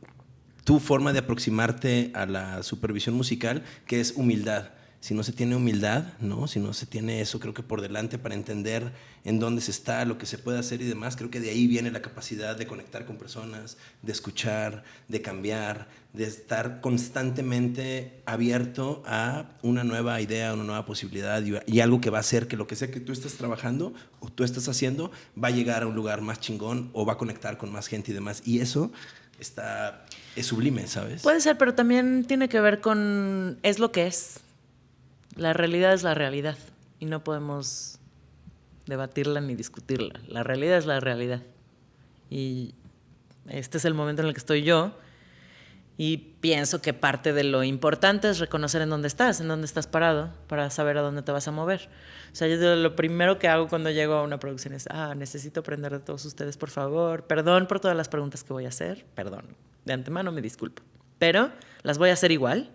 tu forma de aproximarte a la supervisión musical, que es humildad si no se tiene humildad, ¿no? si no se tiene eso, creo que por delante para entender en dónde se está, lo que se puede hacer y demás, creo que de ahí viene la capacidad de conectar con personas, de escuchar, de cambiar, de estar constantemente abierto a una nueva idea, una nueva posibilidad y, algo que va a hacer que lo que sea que tú estés trabajando o tú estás haciendo va a llegar a un lugar más chingón o va a conectar con más gente y demás. Y eso está, es sublime, ¿sabes? Puede ser, pero también tiene que ver con, es lo que es la realidad es la realidad y no podemos debatirla ni discutirla. La realidad es la realidad. Y este es el momento en el que estoy yo Y pienso que parte de lo importante es reconocer en dónde estás, en dónde estás parado, para saber a dónde te vas a mover. O sea, yo lo primero que hago cuando llego a una producción es, ah, necesito aprender de todos ustedes, por favor. Perdón por todas las preguntas que voy a hacer. Perdón. De antemano me disculpo. Pero las voy a hacer igual.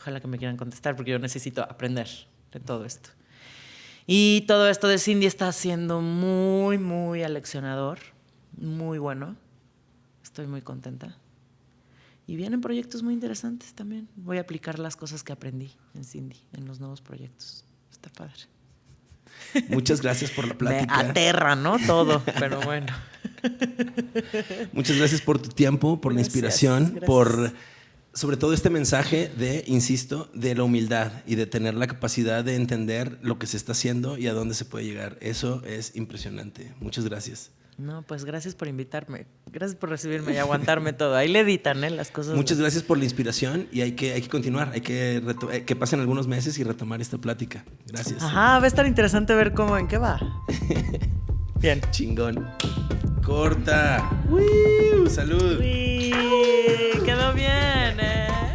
Ojalá que me quieran contestar porque yo necesito aprender de todo esto. Y todo esto de Cindy está siendo muy, muy aleccionador, muy bueno. Estoy muy contenta. Y vienen proyectos muy interesantes también. Voy a aplicar las cosas que aprendí en Cindy, en los nuevos proyectos. Está padre. Muchas gracias por la *laughs* plática. Me aterra, ¿no? Todo, pero bueno. *laughs* Muchas gracias por tu tiempo, por la inspiración, por sobre todo este mensaje de, insisto, de la humildad y de tener la capacidad de entender lo que se está haciendo y a dónde se puede llegar. Eso es impresionante. Muchas gracias. No, pues gracias por invitarme. Gracias por recibirme y aguantarme todo. Ahí le editan, ¿eh? Las cosas. Muchas gracias por la inspiración y hay que, hay que continuar. Hay que eh, que pasen algunos meses y retomar esta plática. Gracias. Ajá, va a estar interesante ver cómo, en qué va. *laughs* Bien. Chingón. Corta. ¡Woo! Salud. Uy, quedó bien, eh.